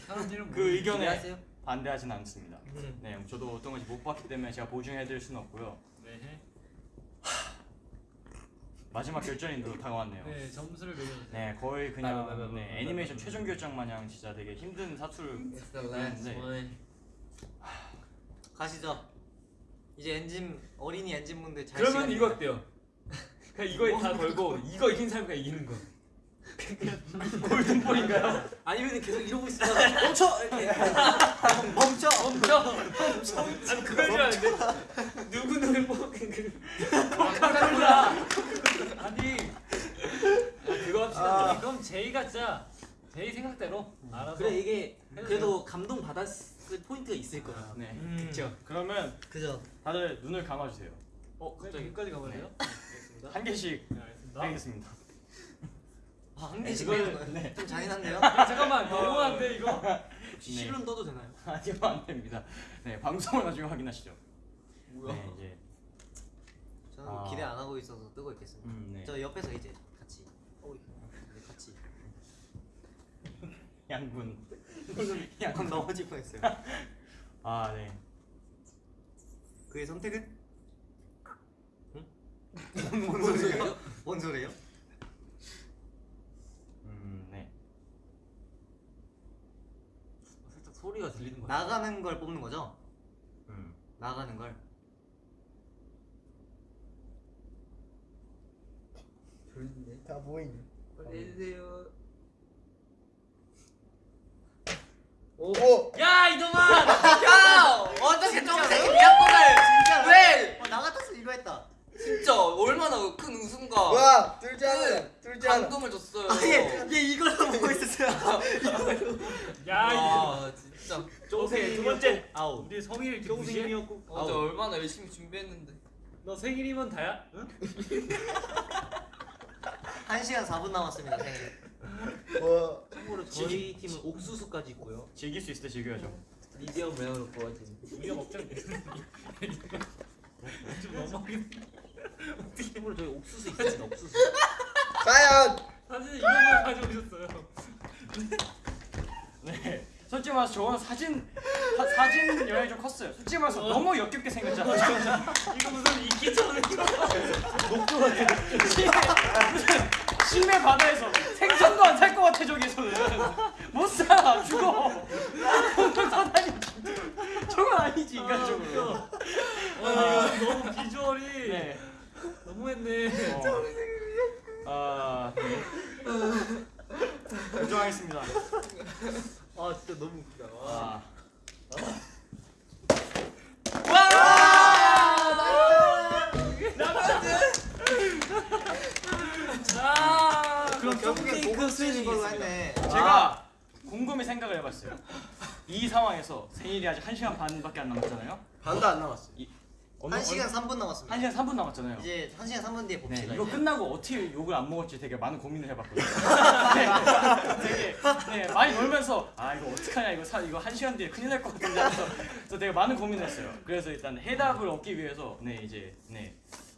그 의견에 기대하세요. 반대하진 않습니다. 음. 네, 저도 어떤 건지 못 봤기 때문에 제가 보증해드릴 수는 없고요. 네. 마지막 결전인도 다가왔네요. 네 점수를 매겨주세요. 네, 거의 아, 그냥 네, 애니메이션 최종 결정 마냥 진짜 되게 힘든 사투를 네. one. 가시죠. 이제 엔진 어린이 엔진분들 잘 그러면. 이거 어때요? 그냥 이거에 다 걸고 이거 이긴 사람이 이기는 거. 골든볼인가요? 아니면 계속 이러고 있으면 멈춰 이렇게. 멈춰. 멈춰. 아니 그걸 줄 알았는데 누구 눈을 뽑은 그 코카콜라. 아니 그거 합시다. 아, 그럼 제이가 진짜 제이 생각대로 알아서. 그래 이게 그래도 감동 받았 을 포인트가 있을 거야. 네. 음. 그쵸. 그러면 그죠. 다들 눈을 감아주세요. 어 갑자기 여기까지 가볼래요? 한 개씩 네 알겠습니다. 하겠습니다. 아 한 개씩 이걸-? 네. 좀 잔인한데요? 야, 잠깐만 너무한데 이거? 혹시 네. 실론 떠도 되나요? 아니요 안 됩니다. 네 방송을 나중에 확인하시죠. 네 이제 저는 아. 기대 안 하고 있어서 뜨고 있겠습니다. 음, 네. 저 옆에서 이제 같이. 어, 네, 같이. 양군. 양군. 넘어질 뻔했어요. 아 네. 그의 선택은? 뭔 소리예요? 뭔 소리예요? 음 네. 살짝 소리가 들리는 거야. 나가는 걸 뽑는 거죠? 음. 나가는 걸. 졸린데. 다 보이네. 빨리 해주세요. 오! 야 이동아! 야 어떻게 정색이 미약국을 진짜 왜? 어, 나 같았어 이거 했다. 진짜 얼마나 큰 웃음과 와! 뚫지 않아! 뚫지 않아! 감동을 줬어요. 아니 얘 이걸로 보고 있었어요. 야 이거. 아 진짜. 오케이 두 번째 아웃. 우리 성일? 쫑생이었고. 어제 얼마나 열심히 준비했는데. 너 생일이면 다야? 응? 1시간 4분 남았습니다 생일. 와! 참고로 저희 팀은 옥수수까지 있고요. 즐길 수 있을 때 즐겨야죠. 미디엄 레어로 구워진. 우리가 먹자면 좀 너무하긴. 참고로 저희 옥수수 있습니다. 옥수수. 과연! 사실 이런 걸 가져오셨어요. 네. 솔직히 말해서 저건 사진 사, 사진 영향이 좀 컸어요. 솔직히 말해서 너무 역겹게 생겼잖아요. 이거 무슨 이끼처럼 녹조 무슨 심해 바다에서 생선도 안 살 것 같아 저기서는. 못 살아 죽어. 사다니 저건 아니지 인간적으로. 와 이거 너무 비주얼이 네. 너무했네. 어. 아 네. 결정하겠습니다. 아 진짜 너무 웃기다. 아. 아 그럼 결국에 쫑생이 고급 그 쓰는 걸로. 했네. 제가 곰곰이 생각을 해봤어요. 이 상황에서 생일이 아직 1시간 반밖에 안 남았잖아요. 반도 안 남았어. 어느- 1시간 3분 남았습니다. 1시간 3분 남았잖아요. 이제 1시간 3분 뒤에 네, 봅시다. 이거 이제. 끝나고 어떻게 욕을 안 먹을지 되게 많은 고민을 해봤거든요. 네, 되게 네, 많이 놀면서 아 이거 어떡하냐 이거 사, 이거 한 시간 뒤에 큰일 날 것 같은데 저 되게 많은 고민을 했어요. 그래서 일단 해답을 얻기 위해서 네 이제 네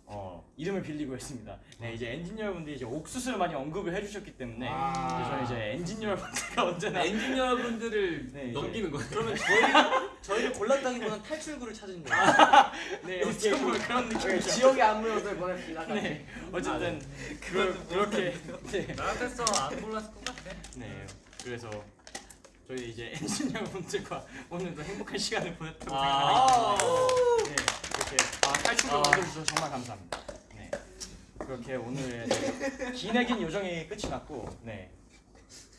어, 이름을 빌리고 했습니다. 네 이제 엔지니어분들이 이제 옥수수를 많이 언급을 해주셨기 때문에 아. 저는 이제 엔지니어분들과 언제나 엔지니어분들을 네. 넘기는 거예요. 그러면 저희 저희를 골랐다기보다는 탈출구를 찾은 거예요. 네 어떻게 보면 그런 느낌이죠. 지옥의 안무로들 보냅시다. 네 어쨌든 그, 그렇게 네. 나 같았어 안 골랐을 것 같아. 네, 그래서 저희 이제 엔지니어분들과 오늘도 행복한 시간을 보냈다고 아. 생각합니다. 네, 이렇게 아, 탈출을 얻어주셔서 정말 감사합니다. 네, 그렇게 오늘의 네, 기내긴 요정이 끝이 났고, 네,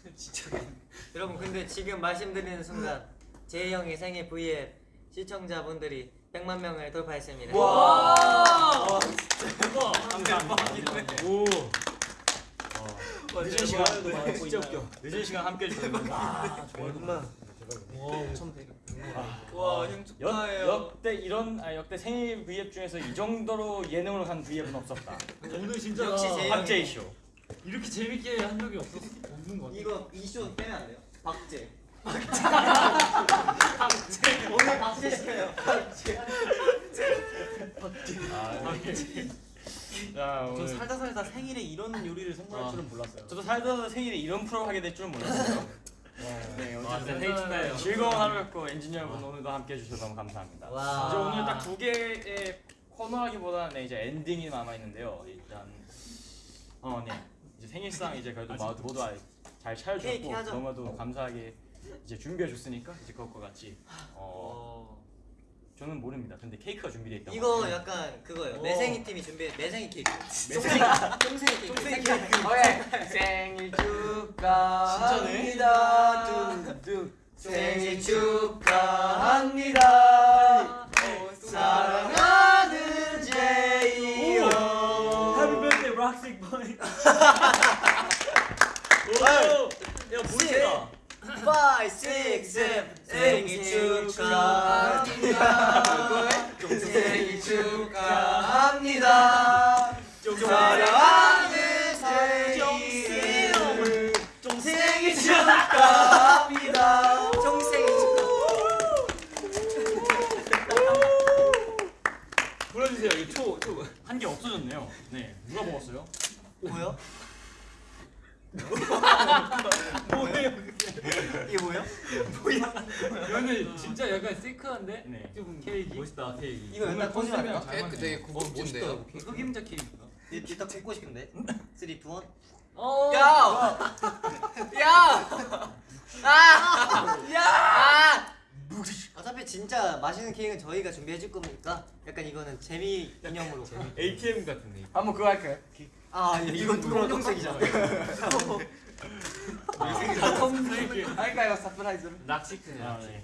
여러분 근데 지금 말씀드리는 순간 제이 형의 생일 V앱 시청자분들이 100만 명을 돌파했습니다. 와. 감사합니다. 오, 어, 늦은 시간 진짜 웃겨. 늦은 시간 함께 해주셔서 감사합니다. 얼마? 와형 역, 축하해요. 역대 이런 아 역대 생일 V앱 중에서 이 정도로 예능으로 간 V앱은 없었다. 오늘 진짜 역시 박제이 쇼. 이렇게 재밌게 한 적이 없었 없는 것 같아. 이거 이쇼 빼면 안 돼요? 박제. 박제. 오늘 박제 시켜요. 자저 오늘 살다 살다 생일에 이런 요리를 선물할 줄은 몰랐어요. 저도 살다 생일에 이런 프로를 하게 될 줄은 몰랐어요. 네, 아, 어쨌든 생일 축하해요. 즐거운 하루였고 엔지니어분 오늘도 함께 해주셔서 너무 감사합니다. 와. 이제 오늘 딱 두 개의 코너하기보다는 네, 이제 엔딩이 남아 있는데요. 일단 어, 네. 이제 생일상 이제 그래도 모두 모두 잘 하죠. 너무도 감사하게 이제 준비해 줬으니까 이제 그것과 같이 어 저는 모릅니다. 근데 케이크가 준비되어 있다고. 이거. 약간 그거예요. 오. 매생이 팀이 준비 매생이 케이크. 매생이 쫑생이 케이크. 쫑생이 케이크. 오케이 생일 축하합니다 둥둥 생일 축하합니다 사랑하는 제이요 Happy birthday, Roxic Boy. 야 멋있다. 5, 6, 7 생일 축하합니다. 생일 축하합니다 사랑하는 제이를 생일 축하합니다 쫑생이 축하. 불러주세요. 이거 초, 한개 없어졌네요. 네, 누가 먹었어요? 뭐요? 뭐예요? 이게 뭐요? 이거는 진짜 약간 시크한데 네. 좀 케이크. 멋있다 케이크. 이거 일단 컨셉이랑 꽂으면 케이크 되게 고급진데요. 흑임자 케이크인가? 일단 꽂고 싶은데. 3, 2, 1. 어. 야! 야! 아! 야! 어차피 진짜 맛있는 케이크는 저희가 준비해 줄 거니까 약간 이거는 재미 기념으로. ATM 같은데. 한번 그거 할까요? 아, 이건 또 검정색이잖아. 할까요 surprise로? rock chic네. 아, 네.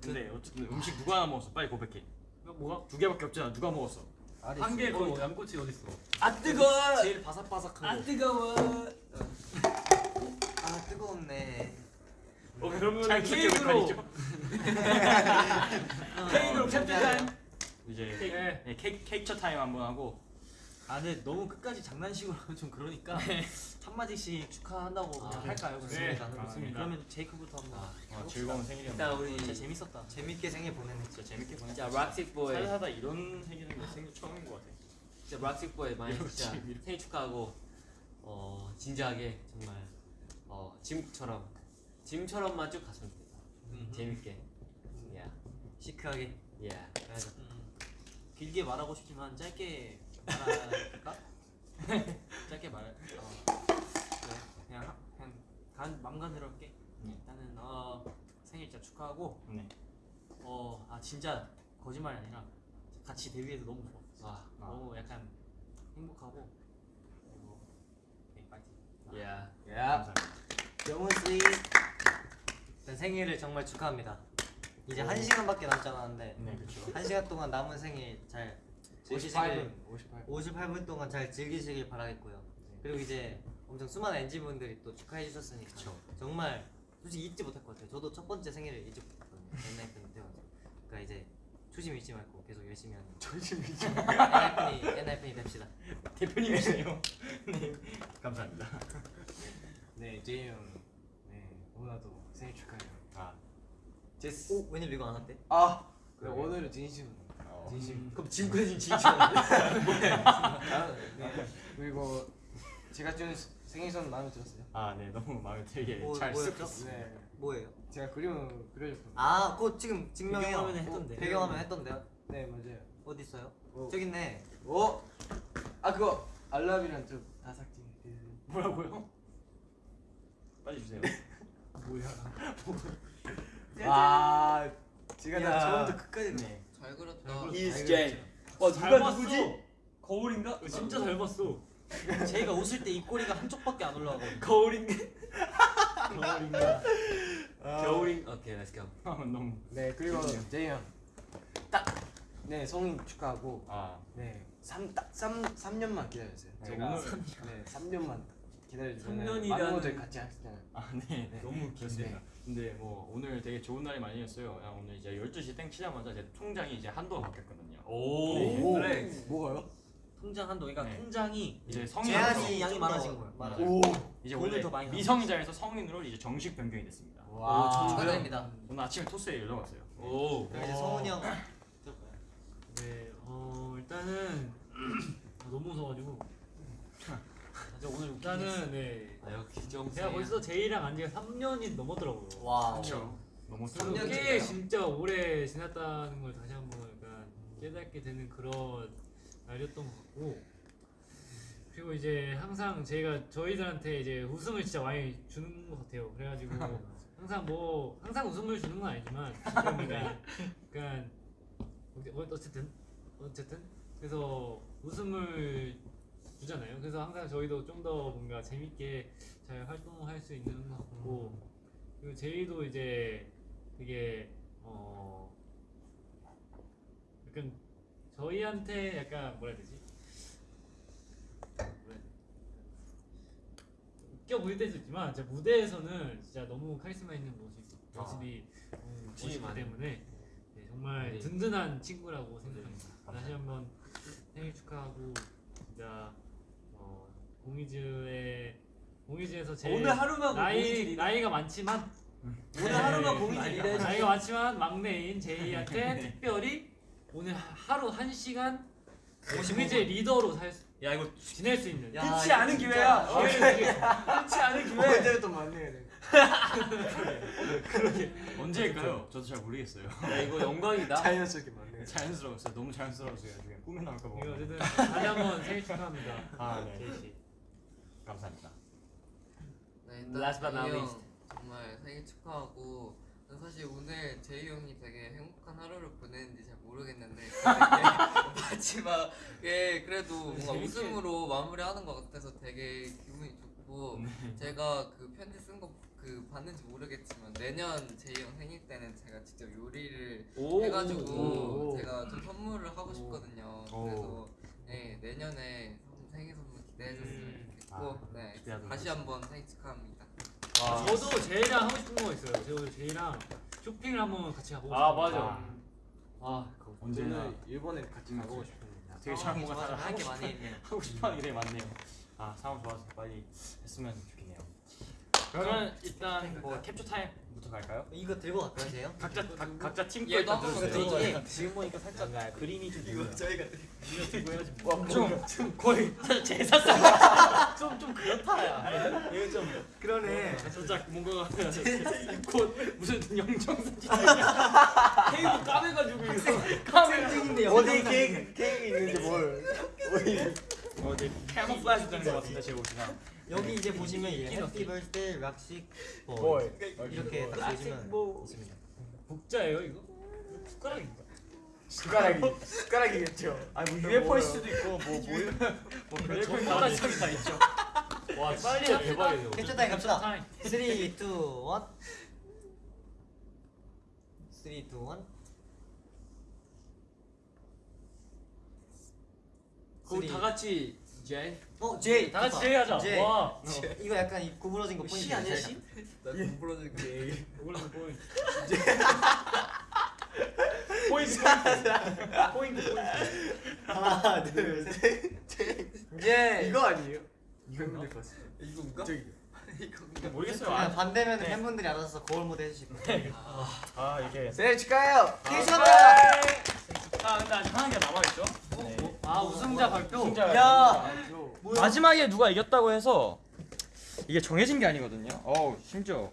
근데 어쨌든 음식 누가 하나 먹었어? 빨리 고백해. 뭐가? 두 개밖에 없잖아. 누가 먹었어? 한개그 양꼬치 어디 있어? 아 뜨거. 제일 바삭바삭한 거. 뜨거워. 아, 뜨거웠네. 어 그러면 자, 케이크로. 케이크로 어, 캡처 타임. 이제 네. 네, 케이크 케이크 타임 한번 하고. 아 근데 너무 끝까지 장난식으로 하면 좀 그러니까 한 마디씩 축하한다고 아, 그냥 할까요? 네, 그러면? 좋습니다. 그러면 제이크부터 한번. 어, 즐거운 생일이었네. 일단 우리 진짜 재밌었다. 재밌게 생일 보내네. 진짜 재밌게 보냈. 진짜 rock chic boy. 살다 이런 생일은 생일 처음인 것 같아. 진짜 rock chic boy 많이 진짜. 생일 축하하고 어 진지하게 정말 어 짐처럼 짐처럼만 쭉 갔으면 좋겠다. 재밌게. 야, 시크하게. 야. 음, 길게 말하고 싶지만 짧게 말할까? 짧게 말. 어. 그래. 그냥 하- 그냥 간 맘간대로 할게. 네. 일단은 어 생일 진짜 축하하고 네. 어 아 진짜 거짓말이 아니라 같이 데뷔해서 너무 좋아. 아, 너무 약간 행복하고 그리고 네, 파이팅. 야. 야 감사합니다. 영훈 씨. 일단 생일을 정말 축하합니다. 이제 한 시간밖에 남지 않았는데 네 그렇죠. 한 시간 동안 남은 생일 잘 보시길 58분 58분 동안 잘 즐기시길 바라겠고요. 그리고 이제 엄청 수많은 NG 분들이 또 축하해 주셨으니까 정말 솔직히 잊지 못할 것 같아요. 저도 첫 번째 생일을 잊지 못했거든요. 옛날 때문에 그러니까 이제 초심 잃지 말고 계속 열심히 하는. 초심 잃지. 엔하이픈이 엔하이픈이 됩시다. 대표님이세요. 네. 감사합니다. 네 제이 형네 오나도 생일 축하해요 아. 제스 오 웬일 이거 안 왔대? 아 그래. 오늘은 진심 어. 진심 그럼 지금까지 진짜 아, 네. 그리고 제가 준 생일 선 마음에 들었어요 아, 네, 너무 마음에 들게 뭐, 잘? 쓰고 네 뭐예요? 제가 그림을 그려줬거든요 아, 그거 지금 증명해요. 배경화면에 했던데. 어, 배경화면 했던데요? 네 맞아요 어디 있어요? 오. 저기 있네. 오! 아 그거 알람이랑 좀 다삭지 뭐라고요? 빨리 주세요. 와 제가 다 야. 처음부터 끝까지 네. 잘 그렸다. Is J 와 누가 누구지? 거울인가? 진짜 잘 봤어. 제이가 웃을 때 입꼬리가 한쪽밖에 안 올라가거든. 거울인가? 겨울인가? 겨울인. 오케이, let's go. 아, 너무 네 그리고 제이 형 딱 네 성인 축하하고 아, 네 3, 딱 3, 3년만 기다려주세요 네, 제가 오늘- 네 3년만 기다려주면 삼년이라는- 많은 것들 같이 하시잖아요. 아, 네, 네. 너무 그렇습니다. 근데 뭐 오늘 되게 좋은 날이 많이 었어요. 야, 오늘 이제 12시 땡 치자마자 제 통장이 이제 한도가 바뀌었거든요. 오, 그래. 뭐가요? 통장 한도. 그러니까 네. 통장이 이제 성인 제한이 양이 좀 많아진 더 거예요. 많아요. 오. 이제 원래 더 많이 미성년자에서 성인으로 이제 정식 변경이 됐습니다. 와. 축하드립니다. 오늘 아침에 토스에 연락 왔어요. 오. 그럼 이제 성훈이 형 네, 어 일단은 아, 너무 무서워가지고 진짜 오늘 일단은 네아 역시 정 제가 벌써 제이랑 안 지가 3년이 넘었더라고요. 와. 그렇죠. 너무 꽤. 진짜 오래 지났다는 걸 다시 한번 약간 깨닫게 되는 그런 날이었던 것 같고 그리고 이제 항상 제가 저희들한테 이제 웃음을 진짜 많이 주는 것 같아요. 그래가지고 항상 뭐 항상 웃음을 주는 건 아니지만 약간 어- 어쨌든 어쨌든 그래서 웃음을 주잖아요. 그래서 항상 저희도 좀 더 뭔가 재밌게 잘 활동할 수 있는 것 같고 그리고 제이도 이제 되게 어 약간 저희한테 약간 뭐라 해야 되지? 뭐라 해야 되지? 웃겨 보일 때도 있지만 진짜 무대에서는 진짜 너무 카리스마 있는 모습 모습이 너무 욕심이 멋있기 많아요. 때문에 네, 정말 네. 든든한 친구라고 생각합니다. 다시 한번 생일 축하하고 진짜 어, 공이즈의 공이즈에서 제일 오늘 하루만 나이 공이즈리네. 나이가 많지만 오늘 하루만 공이지리래. 나이가 많지만 막내인 제이한테 특별히 오늘 하루 한 시간 공이즈의 리더로 살 수, 야 이거 지낼 수 있는 야, 흔치 않은 진짜 기회야. 기회를 드리겠습니다. 흔치 않은 기회. 언제부터 만나야 돼? 언제일까요? 저도 잘 모르겠어요. 야 이거 영광이다. 자연스럽게 만나야 돼. 자연스러웠어요. 너무 자연스러웠어요. 나중에 꿈에 나올까 봐. 이거 어쨌든 다시 한번 생일 축하합니다. 아, 네. 제이 씨. 감사합니다. 네, 일단 Last but not 제이 형 least. 정말 생일 축하하고 사실 오늘 제이 형이 되게 행복한 하루를 보냈는지 잘 모르겠는데 마지막에 그래도 뭔가 재밌게. 웃음으로 마무리하는 것 같아서 되게 기분이 좋고 제가 그 편지 쓴 거그 봤는지 모르겠지만 내년 제이 형 생일 때는 제가 직접 요리를 오. 해가지고 오. 제가 좀 선물을 하고 싶거든요. 오. 그래서 네, 내년에 선- 생일 선물 기대해 줬으면 음. 좋겠고 아, 네, 기대하도록 다시 한번 생일 축하합니다. 저도 제이랑 하고 싶은 거 있어요. 저 제이랑 쇼핑을 한번 같이 가보고 아, 싶어요. 맞아. 아 언제나 저는 일본에 같이 가고 싶습니다. 되게 잘 뭔가 할게 하고 많이 있네요. 하고 싶어하는 많네요. 아 상황 좋아서 빨리 했으면 좋겠네요. 그러면 일단 뭐 캡처 타임 부터 갈까요? 이거 들고 갈까요, 제요? 각자 각, 각자 팀 한번 들어주세요. 들어줘. 이게 지금 보니까 살짝 그림이 좀 이거 저희가 좀, 좀 거의 사실 제사상. 좀좀 그렇다. 이거 좀 그러네. 살짝 뭔가 곧 무슨 영정사진. 테이블 까매가지고 이거. 어디 케이크 케이크 있는지 뭘. 어디? 어디 camouflage 되는 것 같은데 제 옷이랑 여기 이제 보시면 이제 happy birthday rock chic 뭘볼 이렇게 딱 보시면 뭐. 있습니다. 국자예요 이거? 숟가락인가? 숟가락이 숟가락이겠죠. 아니 뭐 UFO일 수도 있고 뭐 뭘. 뭐 별별 가닥이 다 있죠. 와 빨리. 캡처 타임 갑시다. 타임. 3, 2, 1 3, 2, 1 그럼 다 같이 제이. 어, 제이! 다 같이 제이 하자. 제이. 와. 이거 약간 이 구부러진 거 포인트 시 아니야 시? 나 구부러질게. 이걸로 보인. 포인트 포인트 포인트. 하나, 둘, 셋 이제 이거 아니에요? 이거 힘들 것 같아. 이건가? 저기. 이건가? 모르겠어요. 그냥 아, 반대면 팬분들이 알아서 거울 무대 해주실 거예요 아 이게 생일 축하해요. 생일 축하합니다! 아 근데 아직 하나 게 남아 있죠. 아 우승자 발표. 우승자. 야! 마지막에 누가 이겼다고 해서 이게 정해진 게 아니거든요. 어우 심지어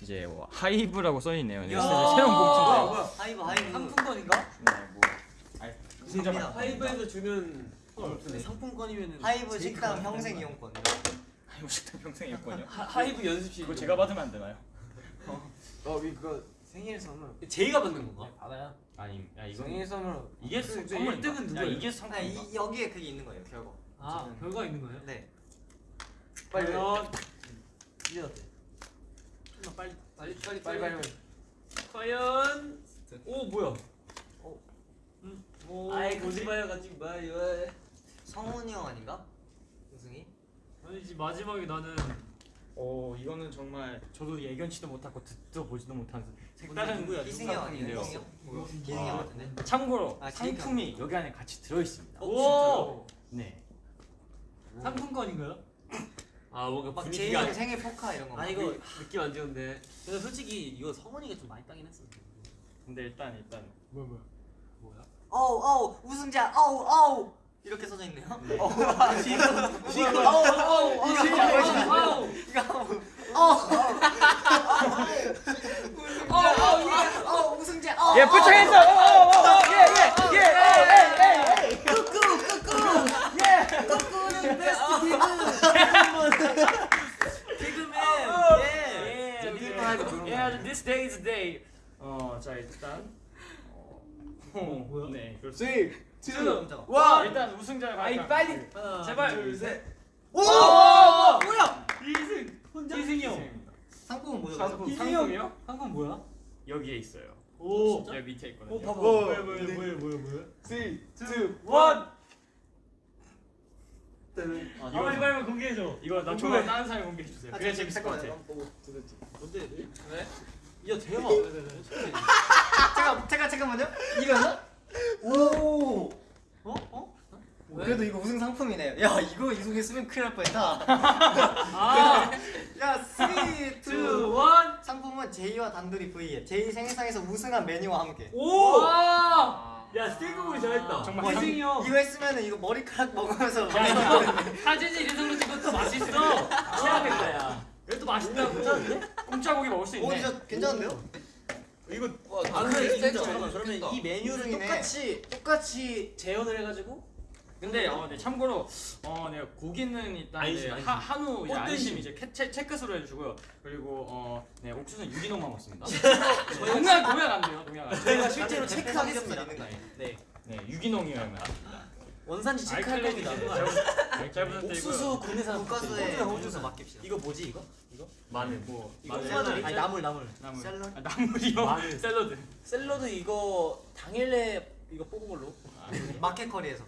이제 뭐 하이브라고 써 있네요. 네, 야. 새로운 공칭인데. 하이브 하이브 상품권인가? 네, 뭐 아니, 우승자. 하이브에서 주는 상품권이면은 하이브 제일 식당 평생? 이용권 하이브 식당 평생. 하, 하이브 연습실 그거 제가 받으면 안 되나요? 어 이거 생일 선물. 제이가 받는 건가? 받아요. 아니, 야 이거 생일 선물. 이게 그 선물인가? 일등은 야 누구예요? 이게 아, 상품인가? 이, 여기에 그게 있는 거예요 결과 아 결과 있는 거예요? 네 빨리 이제 어때? 좀더 빨리 빨리 빨리 빨리 빨리. 과연 오 뭐야? 오, 아이 가지 마요 가지 마요. 성훈이 형 아닌가? 아니지 마지막에 나는 어 이거는 정말 저도 예견치도 못하고 듣도 보지도 못한 색다른 누구야? 희승이 형 아니에요? 희승이 형? 희승이 형 같은데? 참고로 아, 상품이 여기 안에 같이 들어 있습니다. 오 네. 상품권인가요? 아 뭔가 막 제이 분위기가 형 생일 포카 이런 거. 아 이거 느낌 안 좋은데. 근데 솔직히 이거 성원이가 좀 많이 따긴 했어. 근데 일단 일단 뭐야 뭐야 뭐야? 어우 어우 우승자 어우 어우 이렇게 써져 있네요. 어우 지금 지금 어우 어우 어우 아우 어우 우승자 어우 예, 꾸꾸는 베스트 기금 기금맨 예. 예. 예, this day is the day. 어, 자 일단 어, 어, 뭐야? 네, 그렇습니다. 지금 와, 일단 우승자가 아이 빨리 제발 둘셋 오 뭐야? 이승 혼자 이승이 형 상품은 뭐죠? 상품 이승이 상품이요? 상품 뭐야? 여기에 있어요. 오 여기 밑에 있거든요. 오 봐봐 뭐야 뭐야 뭐야 뭐야 뭐야 3, 2, 1. 아 빨리 빨리 공개해줘 이거 나 저거 다른 사람이 공개해 주세요. 그게 재밌을 것 같아. 뭔데? 왜? 야 대박. 잠깐 잠깐 잠깐만요. 이거는 오. 어? 어? 왜? 그래도 이거 우승 상품이네요. 야 이거 우승했으면 큰일 날 뻔했다. 아 야 3, 2, 1 상품은 제이와 단둘이 V앱 제이 생일상에서 우승한 메뉴와 함께 오! 아. 야 스테이크볼 잘했다 정말 와, 이승이 형 이거 했으면 이거 머리카락 먹으면서 야 이거 사진을 이성으로 찍어도 맛있어 최악이다 야 그래도 맛있다고 공짜 고기 먹을 수오 있네. 진짜 괜찮은데요? 이거 와, 아 근데 진짜 맛있겠다. 그러면 이 메뉴를. 똑같이 똑같이 재현을 해가지고 근데 어, 네, 참고로 어, 네, 고기는 일단 안심, 네, 안심. 하, 한우 이제. 안심 이제 캐, 체, 체크스로 해주고요. 그리고 어, 네, 옥수수는 유기농만 먹습니다. 농약 농약 안 돼요. 농약 안 돼요. 저희가 실제로 네, 체크하겠습니다. 네 네, 유기농이면 맞습니다. 원산지 체크할 겁니다. 잘 부탁드리고요. 옥수수 국내산 국가수에 호주산, 호주에서 맡깁시다 이거 뭐지 이거? 마늘 뭐 이거 마늘, 마늘 아니 나물 나물. 나물 샐러드? 아, 나물이요. 마늘. 샐러드. 샐러드 이거 당일내 이거 뽑은 걸로. 마켓커리에서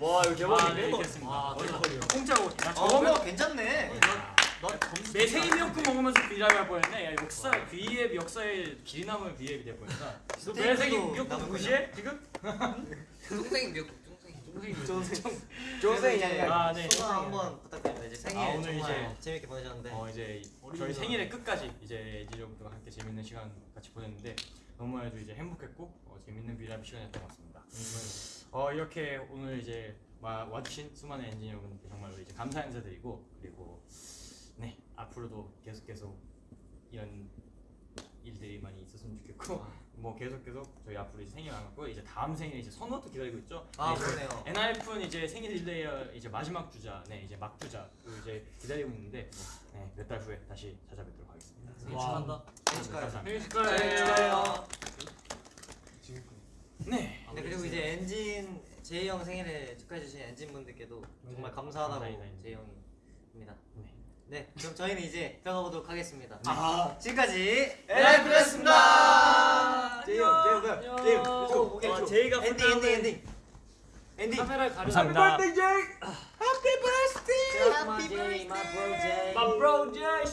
와 이거 아, 네, 알겠습니다. 와 대박이에요. 공짜 고기. 나어 저거 뭐 괜찮네 내 생일미역국 먹으면서 비라고 할 뻔했네. 야, 역사 비앱 역사에 길이 남을 비앱이 될 뻔했다. 스테이크도 내 생일 미역국 남은 무시해 지금? 쫑생이 미역국 쫑생이. 조세 아, 네. 소감 한번 부탁드립니다 이제 생일 아, 오늘 정말 이제- 재밌게 보내셨는데 어 이제 저희 생일의 끝까지 이제 에지로부터 함께 재밌는 시간 같이 보냈는데 너무나도 이제 행복했고 어, 재밌는 비라비 시간이었던 것 같습니다. 어 이렇게 오늘 이제 와, 와주신 수많은 엔지니어 분들께 정말로 이제 감사 인사드리고 그리고 네 앞으로도 계속 계속 이런 일들이 많이 있었으면 좋겠고 뭐 계속 계속 저희 앞으로 이제 생일 안 갖고 이제 다음 생일 이제 선우도 기다리고 있죠. 아 네, 그러네요 엔하이픈 이제 생일 릴레이어 이제 마지막 주자, 네 이제 막 주자 그 이제 기다리고 있는데 네, 몇달 후에 다시 찾아뵙도록 하겠습니다. 생일 축하한다. 생일 축하해요 감사합니다. 생일 축하해요 네. 네 그리고 이제 엔진 제이 형 생일에 축하해 주신 엔진 분들께도 정말 감사하다고. 제이 형입니다. 네. 네 그럼 저희는 이제 들어가 보도록 하겠습니다. 아 지금까지 엔하이픈이었습니다. 제이 형, 제이 형, 안녕. 제이 형, 어, 쪽. 제이가 엔딩 엔딩 엔딩 엔딩 카메라를 가려 감사합니다. Happy birthday, my bro Jay. My bro Jay